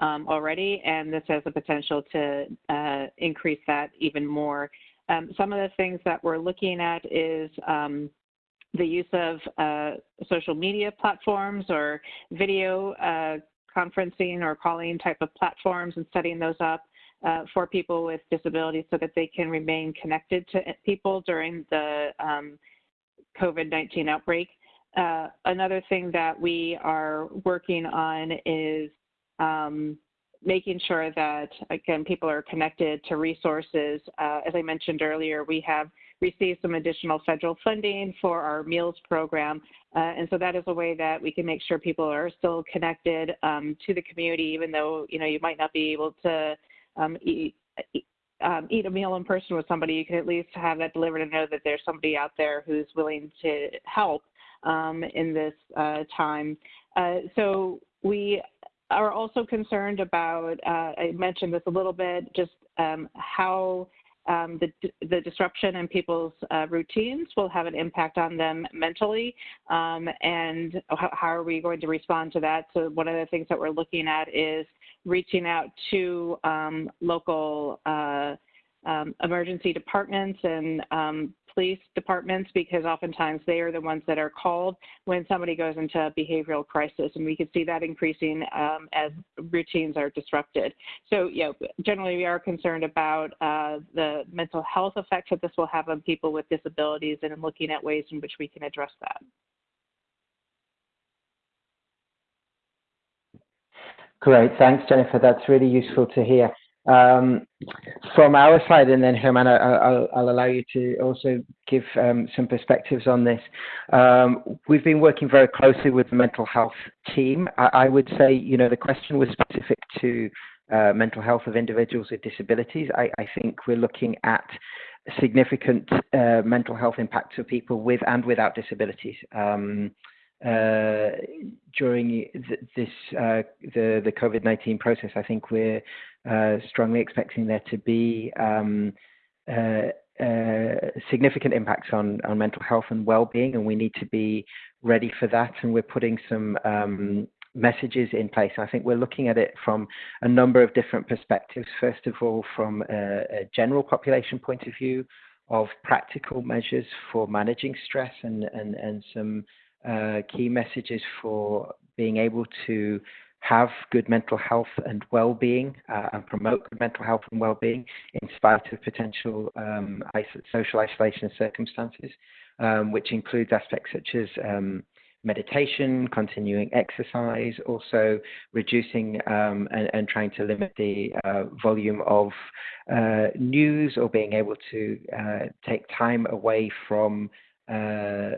um, already, and this has the potential to uh, increase that even more um, some of the things that we're looking at is um, the use of uh, social media platforms or video uh, conferencing or calling type of platforms and setting those up uh, for people with disabilities so that they can remain connected to people during the um, COVID-19 outbreak. Uh, another thing that we are working on is um, making sure that, again, people are connected to resources. Uh, as I mentioned earlier, we have received some additional federal funding for our meals program. Uh, and so that is a way that we can make sure people are still connected um, to the community, even though, you know, you might not be able to um, eat, um, eat a meal in person with somebody, you can at least have that delivered and know that there's somebody out there who's willing to help um, in this uh, time. Uh, so we are also concerned about, uh, I mentioned this a little bit, just um, how um, the, the disruption in people's uh, routines will have an impact on them mentally, um, and how, how, are we going to respond to that? So one of the things that we're looking at is reaching out to um, local uh, um, emergency departments and um, police departments because oftentimes they are the ones that are called when somebody goes into a behavioral crisis, and we could see that increasing um, as routines are disrupted. So, yeah, generally we are concerned about uh, the mental health effects that this will have on people with disabilities and looking at ways in which we can address that. Great, thanks, Jennifer. That's really useful to hear. Um, from our side, and then Herman, I'll, I'll allow you to also give um, some perspectives on this. Um, we've been working very closely with the mental health team. I, I would say, you know, the question was specific to uh, mental health of individuals with disabilities. I, I think we're looking at significant uh, mental health impacts of people with and without disabilities. Um, uh, during th this uh, the the COVID-19 process, I think we're strongly expecting there to be um, uh, uh, significant impacts on, on mental health and well-being, and we need to be ready for that. And we're putting some um, messages in place. I think we're looking at it from a number of different perspectives. First of all, from a, a general population point of view, of practical measures for managing stress and, and, and some uh, key messages for being able to have good mental health and well-being uh, and promote good mental health and well-being in spite of potential um, social isolation circumstances, um, which includes aspects such as um, meditation, continuing exercise, also reducing um, and, and, trying to limit the uh, volume of uh, news or being able to uh, take time away from uh,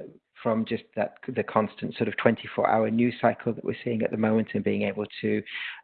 from just that the constant sort of 24 hour news cycle that we're seeing at the moment and being able to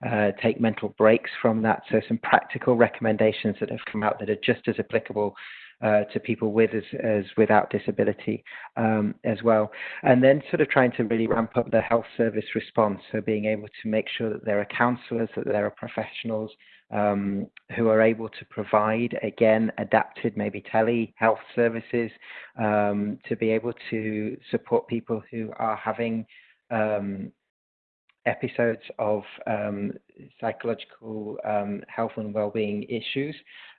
uh, take mental breaks from that. So some practical recommendations that have come out that are just as applicable uh, to people with as, as without disability um, as well. And then sort of trying to really ramp up the health service response. So being able to make sure that there are counsellors, that there are professionals um, who are able to provide, again, adapted, maybe telehealth services um, to be able to support people who are having um, episodes of um, psychological um, health and well-being issues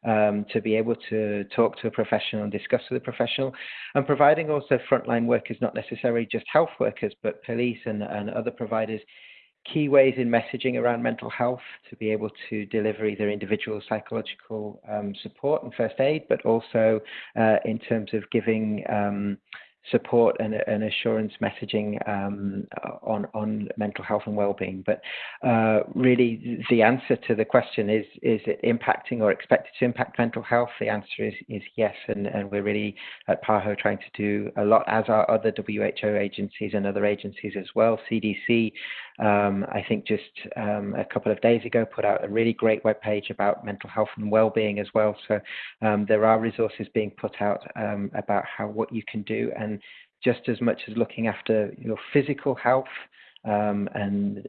um, to be able to talk to a professional and discuss with a professional. And providing also frontline workers not necessarily just health workers but police and, and other providers key ways in messaging around mental health to be able to deliver either individual psychological um, support and first aid but also uh, in terms of giving um, support and, and assurance messaging um, on on mental health and well-being. But uh, really, the answer to the question is: is it impacting or expected to impact mental health? The answer is is yes, and, and we're really at PAHO trying to do a lot, as are other WHO agencies and other agencies as well. CDC, um, I think, just um, a couple of days ago, put out a really great webpage about mental health and well-being as well. So um, there are resources being put out um, about how what you can do and just as much as looking after your physical health um, and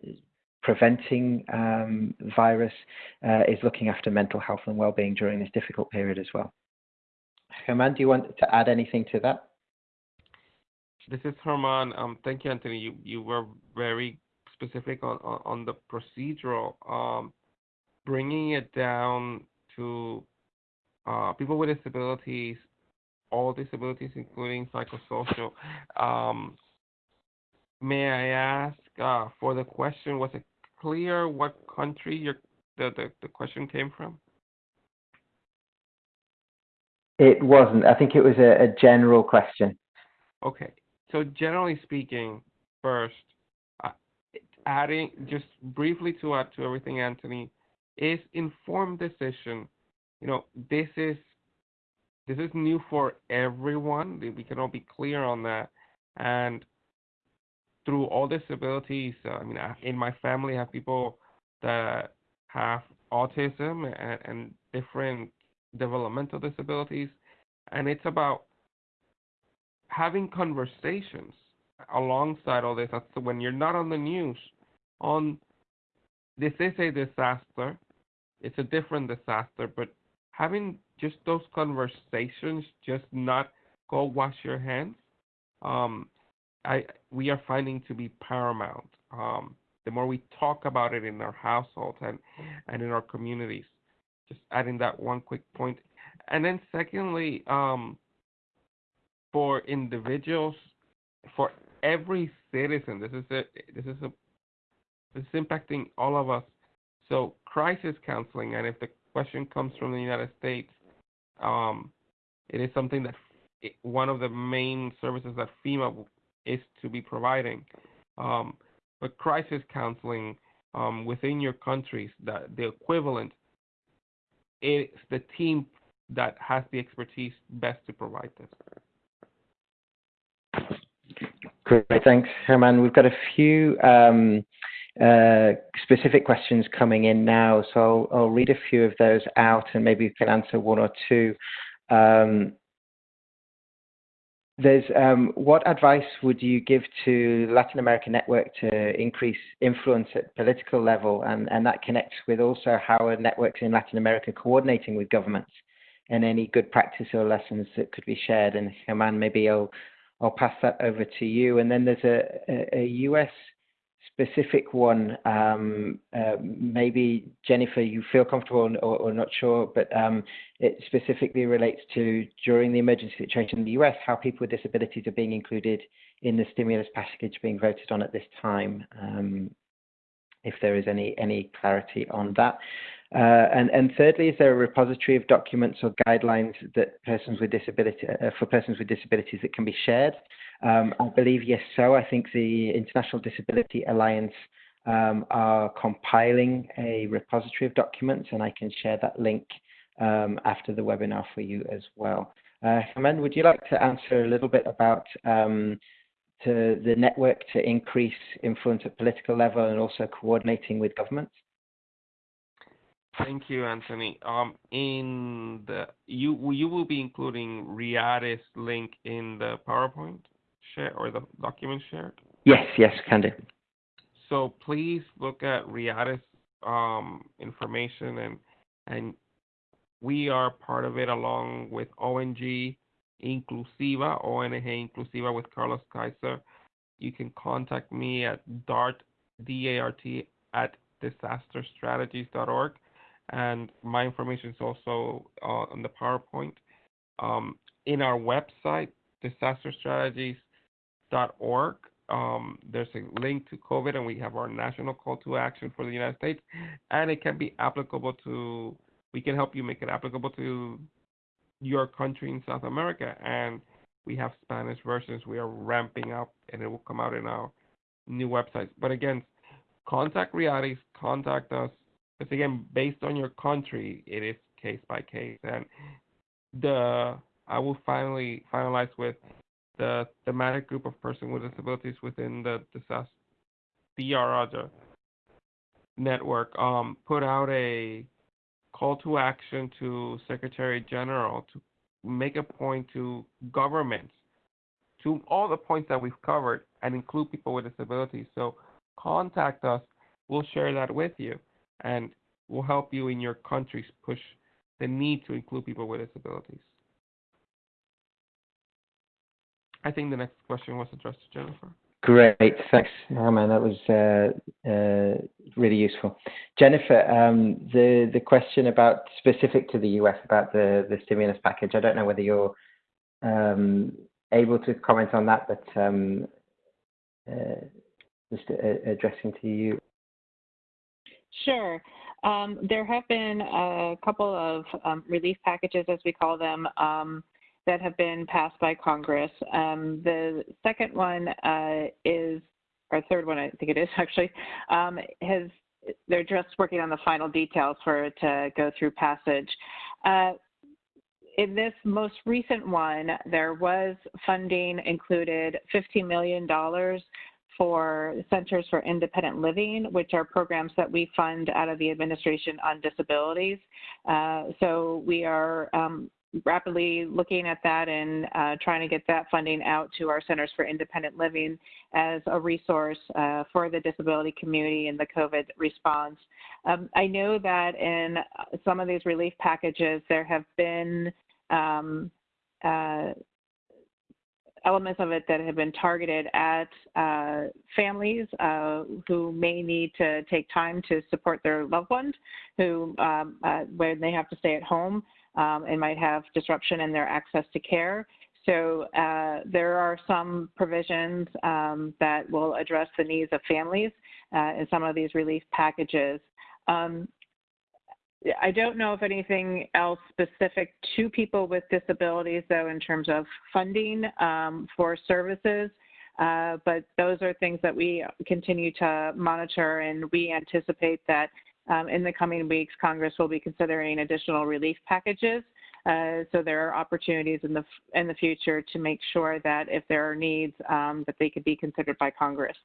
preventing um, virus uh, is looking after mental health and well-being during this difficult period as well. Herman, do you want to add anything to that? This is Herman. Um, thank you, Anthony. You you were very specific on on, on the procedural, um, bringing it down to uh, people with disabilities all disabilities, including psychosocial. Um, may I ask uh, for the question? Was it clear what country your the, the, the question came from? It wasn't. I think it was a, a general question. Okay. So generally speaking, first, uh, adding just briefly to add to everything, Anthony, is informed decision. You know, this is this is new for everyone. We can all be clear on that. And through all disabilities, uh, I mean, in my family, I have people that have autism and, and different developmental disabilities, and it's about having conversations alongside all this. That's when you're not on the news. On this is a disaster. It's a different disaster, but having just those conversations, just not go wash your hands, um, I we are finding to be paramount. Um, the more we talk about it in our households and and in our communities, just adding that one quick point. and then secondly, um, for individuals, for every citizen, this is a this is a this is impacting all of us. So crisis counseling, and if the question comes from the United States, um, it is something that it, one of the main services that FEMA is to be providing. Um, but crisis counseling um, within your countries, the, the equivalent, it's the team that has the expertise best to provide this. Great, thanks, Herman. We've got a few um, uh, specific questions coming in now, so I'll, I'll, read a few of those out and maybe you can answer one or two. Um, there's um, what advice would you give to Latin American network to increase influence at political level, and, and that connects with also how are networks in Latin America coordinating with governments and any good practice or lessons that could be shared. And German, maybe I'll I'll pass that over to you. And then there's a, a, a US specific one. Um, uh, maybe Jennifer, you feel comfortable or, or not sure, but um, it specifically relates to during the emergency situation in the US, how people with disabilities are being included in the stimulus package being voted on at this time. Um, if there is any any clarity on that. Uh, and, and thirdly, is there a repository of documents or guidelines that persons with disability uh, for persons with disabilities that can be shared? Um, I believe yes. So I think the International Disability Alliance um, are compiling a repository of documents, and I can share that link um, after the webinar for you as well. Uh, would you like to answer a little bit about um, to the network to increase influence at political level and also coordinating with governments? Thank you, Anthony. Um, in the you you will be including Riadis link in the PowerPoint share or the document shared. Yes, yes, can do. So please look at Riadis um, information and and we are part of it along with ONG Inclusiva, ONG Inclusiva with Carlos Kaiser. You can contact me at dart, D-A-R-T, at disasterstrategies.org. And my information is also uh, on the PowerPoint. Um, in our website, disasterstrategies.org, um, there's a link to COVID, and we have our national call to action for the United States. And it can be applicable to, we can help you make it applicable to your country in South America, and we have Spanish versions. We are ramping up, and it will come out in our new websites. But again, contact Riadis, contact us. Because again, based on your country, it is case by case. And the I will finally finalize with the thematic group of persons with disabilities within the disaster DRR network um, put out a call to action to Secretary General to make a point to governments, to all the points that we've covered, and include people with disabilities. So contact us. We'll share that with you, and we'll help you in your countries push the need to include people with disabilities. I think the next question was addressed to Jennifer. Great, thanks, Herman. That was uh, uh, really useful. Jennifer, um, the the question about specific to the US about the the stimulus package. I don't know whether you're um, able to comment on that, but um, uh, just uh, addressing to you. Sure. Um, there have been a couple of um, relief packages, as we call them, um, that have been passed by Congress. Um, the second one uh, is, or third one, I think it is actually, um, has they're just working on the final details for it to go through passage. Uh, in this most recent one, there was funding included $15 million for Centers for Independent Living, which are programs that we fund out of the Administration on Disabilities. Uh, so we are um, rapidly looking at that and uh, trying to get that funding out to our Centers for Independent Living as a resource uh, for the disability community and the COVID response. Um, I know that in some of these relief packages, there have been um, uh, elements of it that have been targeted at uh, families uh, who may need to take time to support their loved ones who um, uh, when they have to stay at home um, and might have disruption in their access to care. So uh, there are some provisions um, that will address the needs of families uh, in some of these relief packages. Um, I don't know if anything else specific to people with disabilities, though, in terms of funding um, for services. Uh, but those are things that we continue to monitor, and we anticipate that um, in the coming weeks, Congress will be considering additional relief packages. Uh, so there are opportunities in the in the future to make sure that if there are needs, um, that they could be considered by Congress.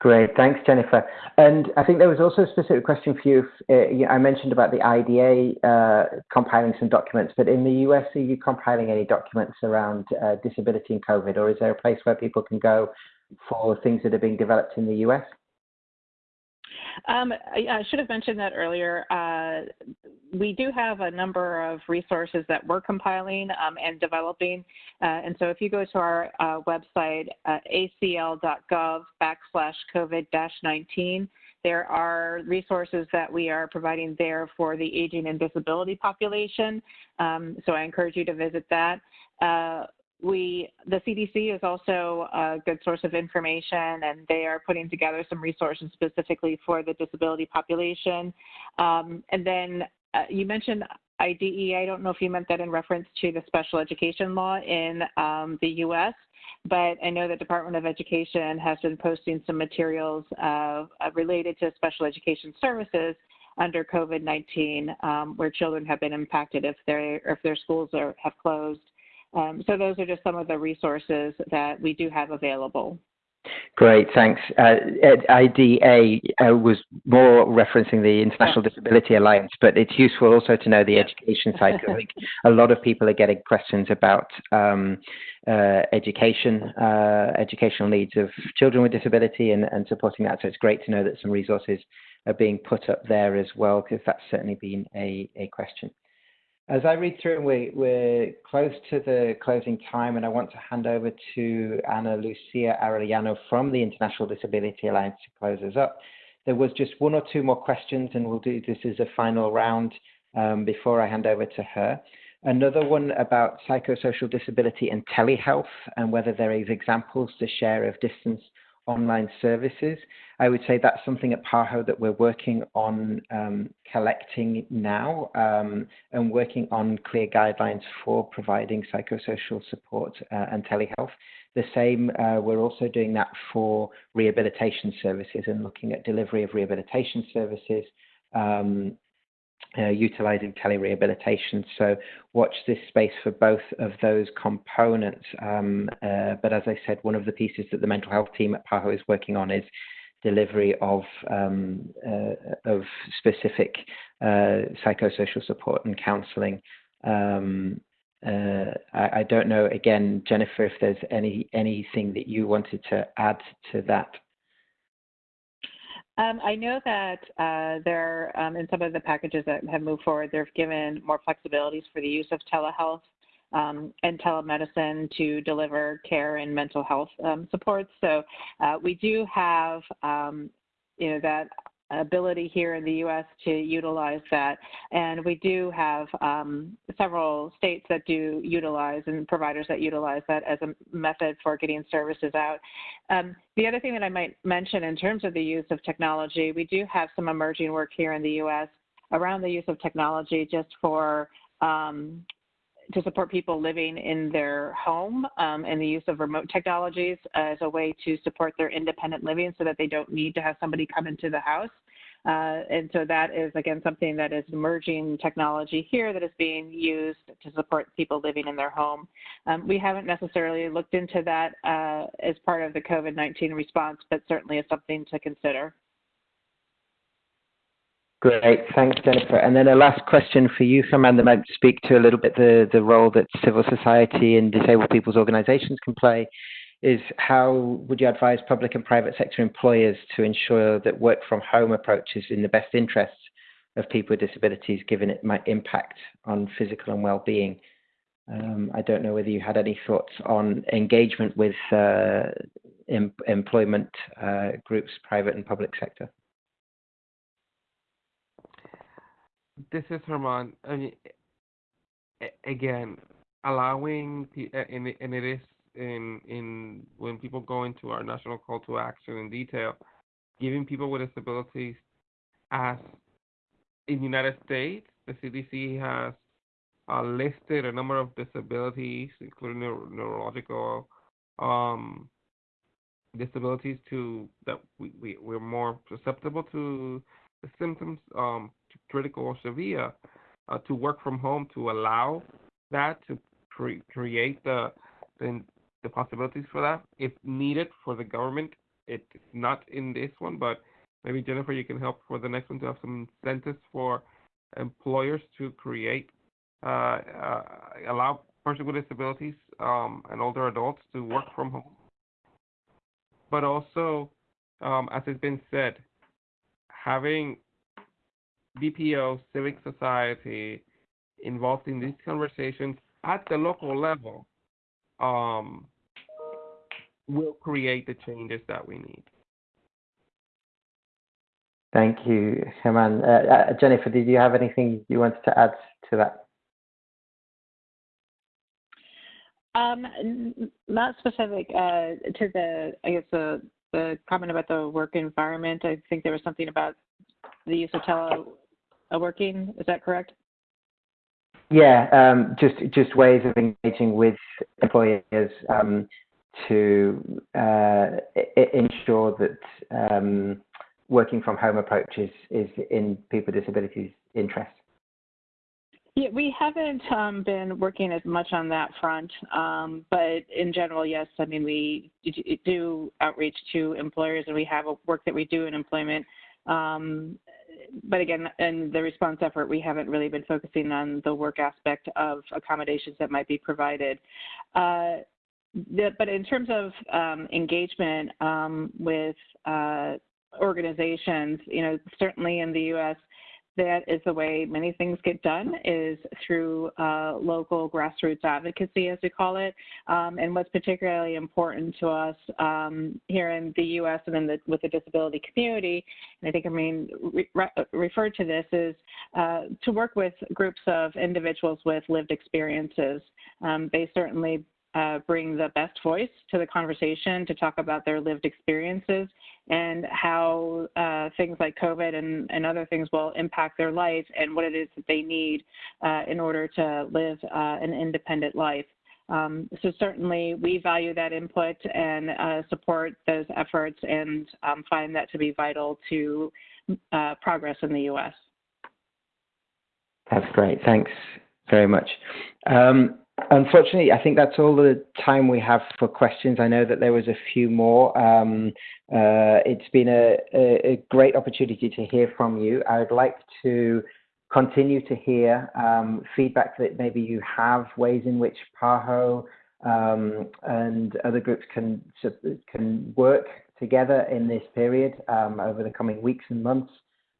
Great, thanks, Jennifer. And I think there was also a specific question for you. Uh, I mentioned about the IDA uh, compiling some documents, but in the US, are you compiling any documents around uh, disability and COVID, or is there a place where people can go for things that are being developed in the US? Um, I, I, should have mentioned that earlier. Uh, we do have a number of resources that we're compiling um, and developing. Uh, and so if you go to our uh, website, uh, acl.gov backslash COVID-19, there are resources that we are providing there for the aging and disability population. Um, so I encourage you to visit that. Uh, we the CDC is also a good source of information, and they are putting together some resources specifically for the disability population. Um, and then uh, you mentioned IDEA. I don't know if you meant that in reference to the special education law in um, the U.S., but I know the Department of Education has been posting some materials uh, related to special education services under COVID-19, um, where children have been impacted if, if their schools are, have closed. Um, so those are just some of the resources that we do have available. Great, thanks. Uh, IDA uh, was more referencing the International Disability Alliance, but it's useful also to know the education side. I think a lot of people are getting questions about um, uh, education, uh, educational needs of children with disability and, and supporting that. So it's great to know that some resources are being put up there as well, because that's certainly been a, a question. As I read through, we, we're close to the closing time, and I want to hand over to Ana Lucia Arellano from the International Disability Alliance to close us up. There was just one or two more questions, and we'll do this as a final round um, before I hand over to her. Another one about psychosocial disability and telehealth, and whether there is examples to share of distance online services. I would say that's something at PAHO that we're working on um, collecting now um, and working on clear guidelines for providing psychosocial support uh, and telehealth. The same, uh, we're also doing that for rehabilitation services and looking at delivery of rehabilitation services um, uh, utilizing telerehabilitation. So watch this space for both of those components. Um, uh, but as I said, one of the pieces that the mental health team at PAHO is working on is delivery of um, uh, of specific uh, psychosocial support and counseling. Um, uh, I, I, don't know again, Jennifer, if there's any anything that you wanted to add to that. Um, I know that uh, there, um, in some of the packages that have moved forward, they've given more flexibilities for the use of telehealth um, and telemedicine to deliver care and mental health um, supports. So uh, we do have, um, you know, that ability here in the U.S. to utilize that. And we do have um, several states that do utilize and providers that utilize that as a method for getting services out. Um, the other thing that I might mention in terms of the use of technology, we do have some emerging work here in the U.S. around the use of technology just for um, to support people living in their home um, and the use of remote technologies as a way to support their independent living so that they don't need to have somebody come into the house. Uh, and so that is, again, something that is emerging technology here that is being used to support people living in their home. Um, we haven't necessarily looked into that uh, as part of the COVID-19 response, but certainly is something to consider. Great, thanks, Jennifer. And then a last question for you, Herman, that might speak to a little bit the, the role that civil society and disabled people's organizations can play is how would you advise public and private sector employers to ensure that work from home approach is in the best interests of people with disabilities, given it might impact on physical and well-being? Um, I don't know whether you had any thoughts on engagement with uh, em employment uh, groups, private and public sector. This is Herman. I mean, again, allowing and and it is in in when people go into our national call to action in detail, giving people with disabilities as in the United States, the CDC has uh, listed a number of disabilities, including neuro- neurological um, disabilities, to that we, we we're more susceptible to the symptoms um, critical or severe uh, to work from home to allow that to cre- create the, the the possibilities for that if needed for the government. It's not in this one, but maybe Jennifer, you can help for the next one to have some incentives for employers to create uh, uh, allow persons with disabilities um, and older adults to work from home. But also, um, as has been said, having DPO, civic society involved in these conversations at the local level um, will create the changes that we need. Thank you, Herman. Uh, uh, Jennifer, did you have anything you wanted to add to that? Um, not specific uh, to the, I guess the the comment about the work environment. I think there was something about the use of teleworking. Is that correct? Yeah, um, just just ways of engaging with employers um, to uh, ensure that um, working from home approaches is, is in people with disabilities' interest. Yeah, we haven't um, been working as much on that front, um, but in general, yes. I mean, we do outreach to employers, and we have a work that we do in employment. Um, but again, in the response effort, we haven't really been focusing on the work aspect of accommodations that might be provided. Uh, the, but in terms of um, engagement um, with uh, organizations, you know, certainly in the U.S., that is the way many things get done is through uh, local grassroots advocacy, as we call it. Um, and what's particularly important to us um, here in the U.S. and in the, with the disability community, and I think I mean re referred to this, is uh, to work with groups of individuals with lived experiences. Um, they certainly uh, bring the best voice to the conversation to talk about their lived experiences and how uh, things like COVID and, and other things will impact their life and what it is that they need uh, in order to live uh, an independent life. Um, so certainly we value that input and uh, support those efforts and um, find that to be vital to uh, progress in the U.S. That's great. Thanks very much. Um, Unfortunately, I think that's all the time we have for questions. I know that there was a few more. Um, uh, it's been a, a, a, great opportunity to hear from you. I would like to continue to hear um, feedback that maybe you have, ways in which PAHO um, and other groups can, can work together in this period um, over the coming weeks and months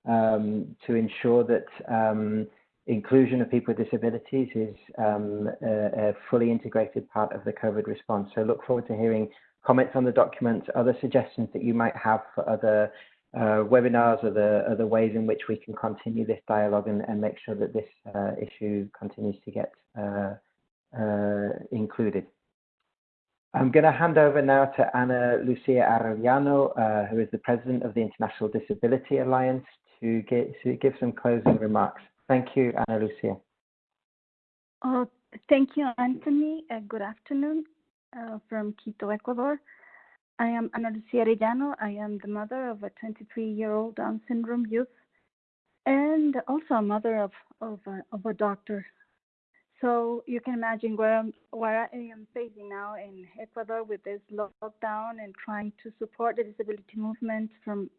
um, to ensure that um, inclusion of people with disabilities is um, a, a, fully integrated part of the COVID response. So look forward to hearing comments on the document, other suggestions that you might have for other uh, webinars, other, other ways in which we can continue this dialogue and, and make sure that this uh, issue continues to get uh, uh included. I'm going to hand over now to Ana Lucia Arellano, uh, who is the president of the International Disability Alliance, to, get, to give some closing remarks. Thank you, Ana Lucia. Oh, thank you, Anthony. Uh, good afternoon uh, from Quito, Ecuador. I am Ana Lucia Arellano. I am the mother of a 23-year-old Down syndrome youth and also a mother of, of, a, of a doctor. So you can imagine where, I'm, where I am facing now in Ecuador with this lockdown and trying to support the disability movement from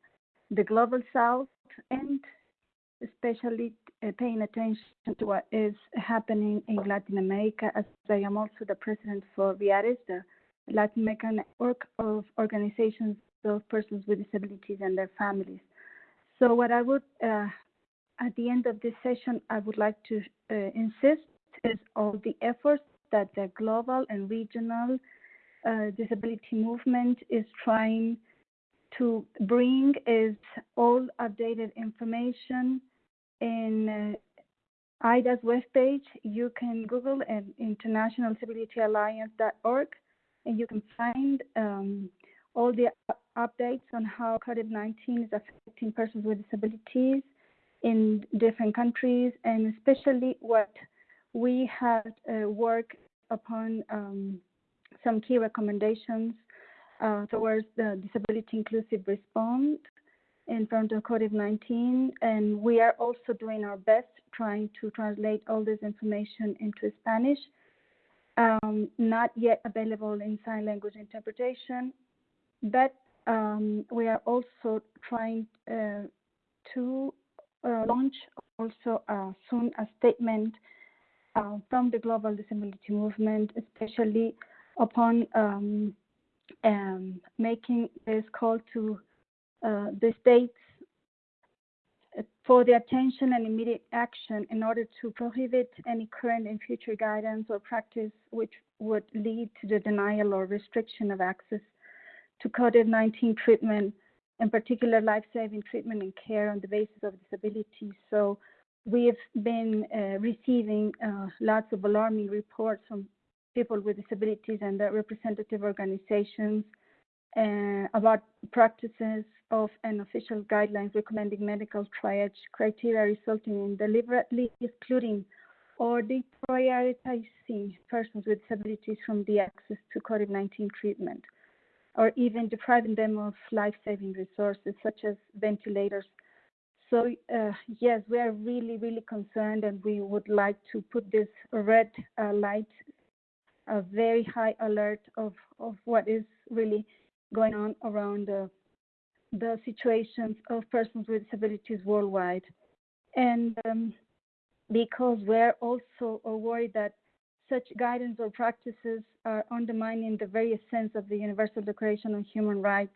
the global south and especially uh, paying attention to what is happening in Latin America, as I am also the president for Riadis, the Latin American network of organizations of persons with disabilities and their families. So, what I would, uh, at the end of this session, I would like to uh, insist is all the efforts that the global and regional uh, disability movement is trying to bring is all updated information in uh, IDA's webpage, you can Google at internationaldisabilityalliance.org and you can find um, all the updates on how COVID-19 is affecting persons with disabilities in different countries and especially what we had uh, worked upon um, some key recommendations uh, towards the disability inclusive response in front of COVID-19, and we are also doing our best trying to translate all this information into Spanish. Um, not yet available in sign language interpretation, but um, we are also trying uh, to uh, launch also uh, soon a statement uh, from the global disability movement, especially upon um, um making this call to the states for the attention and immediate action in order to prohibit any current and future guidance or practice which would lead to the denial or restriction of access to COVID-19 treatment, in particular life-saving treatment and care on the basis of disability. So we've been uh, receiving uh, lots of alarming reports from people with disabilities and their representative organizations uh, about practices of an official guidelines recommending medical triage criteria resulting in deliberately excluding or deprioritizing persons with disabilities from the access to COVID-19 treatment, or even depriving them of life-saving resources such as ventilators. So uh, yes, we are really, really concerned, and we would like to put this red uh, light, a very high alert of, of what is really going on around uh, the situations of persons with disabilities worldwide. And um, because we're also worried that such guidance or practices are undermining the very essence of the Universal Declaration on Human Rights,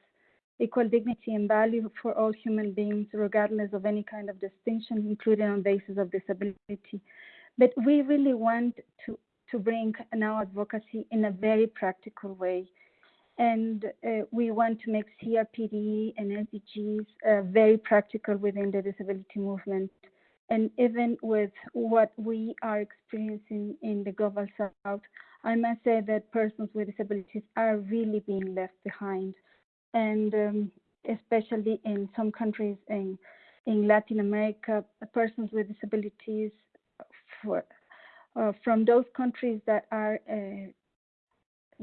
equal dignity and value for all human beings, regardless of any kind of distinction, including on basis of disability. But we really want to, to bring now advocacy in a very practical way and uh, we want to make CRPD and SDGs uh, very practical within the disability movement. And even with what we are experiencing in the global south, I must say that persons with disabilities are really being left behind. And um, especially in some countries in, in Latin America, persons with disabilities for, uh, from those countries that are uh,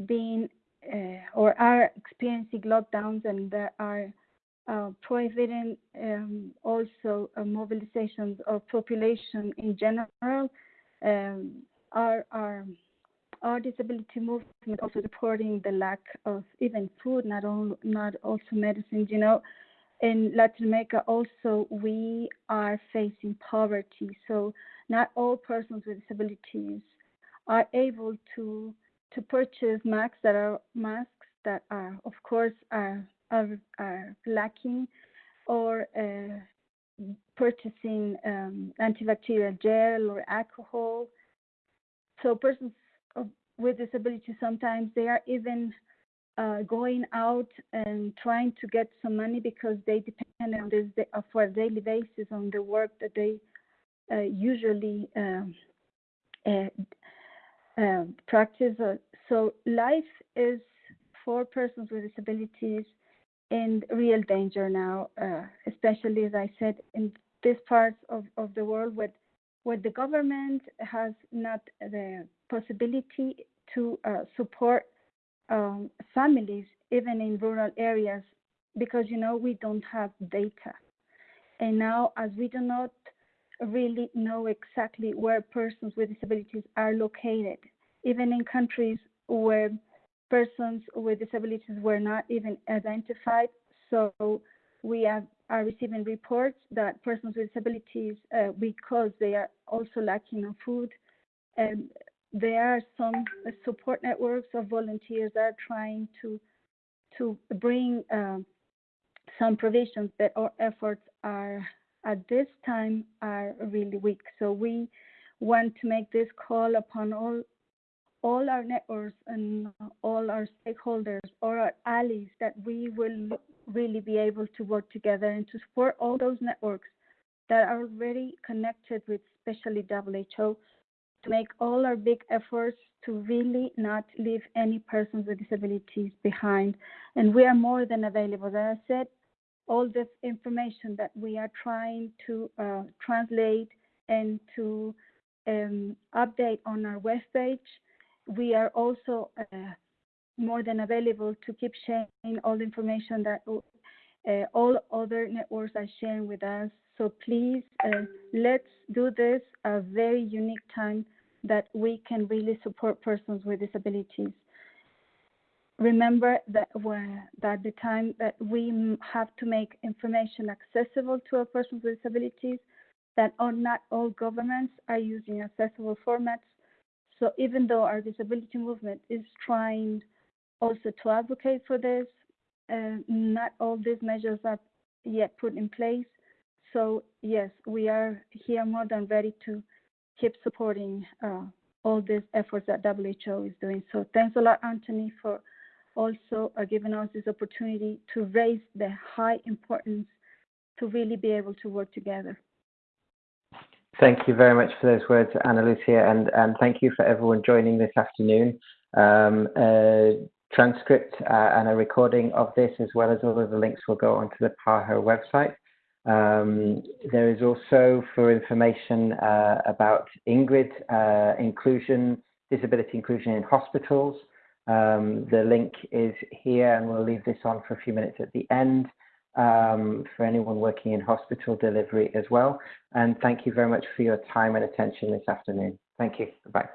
being or are experiencing lockdowns and there are uh, prohibiting um, also uh, mobilizations of population in general. Um, our, our, our disability movement also reporting the lack of even food, not, all, not also medicines, you know. In Latin America also we are facing poverty. So not all persons with disabilities are able to to purchase masks that are masks that are, of course, are are, are lacking, or uh, purchasing um, antibacterial gel or alcohol. So persons with disabilities sometimes they are even uh, going out and trying to get some money because they depend on this uh, for a daily basis on the work that they uh, usually um, uh, um, practice. Uh, so life is for persons with disabilities in real danger now, uh, especially as I said in this part of, of the world where, where the government has not the possibility to uh, support um, families even in rural areas because you know we don't have data and now as we do not really know exactly where persons with disabilities are located, even in countries where persons with disabilities were not even identified. So we have, are receiving reports that persons with disabilities, uh, because they are also lacking on food, and there are some support networks of volunteers that are trying to to bring uh, some provisions, but our efforts are at this time are really weak. So we want to make this call upon all all our networks and all our stakeholders or our allies that we will really be able to work together and to support all those networks that are already connected with especially WHO to make all our big efforts to really not leave any persons with disabilities behind. And we are more than available. As I said, all this information that we are trying to uh, translate and to um, update on our webpage. We are also uh, more than available to keep sharing all the information that uh, all other networks are sharing with us. So please, uh, let's do this a very unique time that we can really support persons with disabilities remember that that the time that we have to make information accessible to a person with disabilities, that not all governments are using accessible formats. So even though our disability movement is trying also to advocate for this, uh, not all these measures are yet put in place. so yes, we are here more than ready to keep supporting uh, all these efforts that WHO is doing. So thanks a lot, Anthony, for also are giving us this opportunity to raise the high importance to really be able to work together. Thank you very much for those words, Ana Lucia, and, and thank you for everyone joining this afternoon. Um, a transcript uh, and a recording of this, as well as all of the links, will go onto the PAHO website. Um, there is also for information uh, about Ingrid uh, inclusion, disability inclusion in hospitals. Um, the link is here, and we'll leave this on for a few minutes at the end um, for anyone working in hospital delivery as well. And thank you very much for your time and attention this afternoon. Thank you. Bye.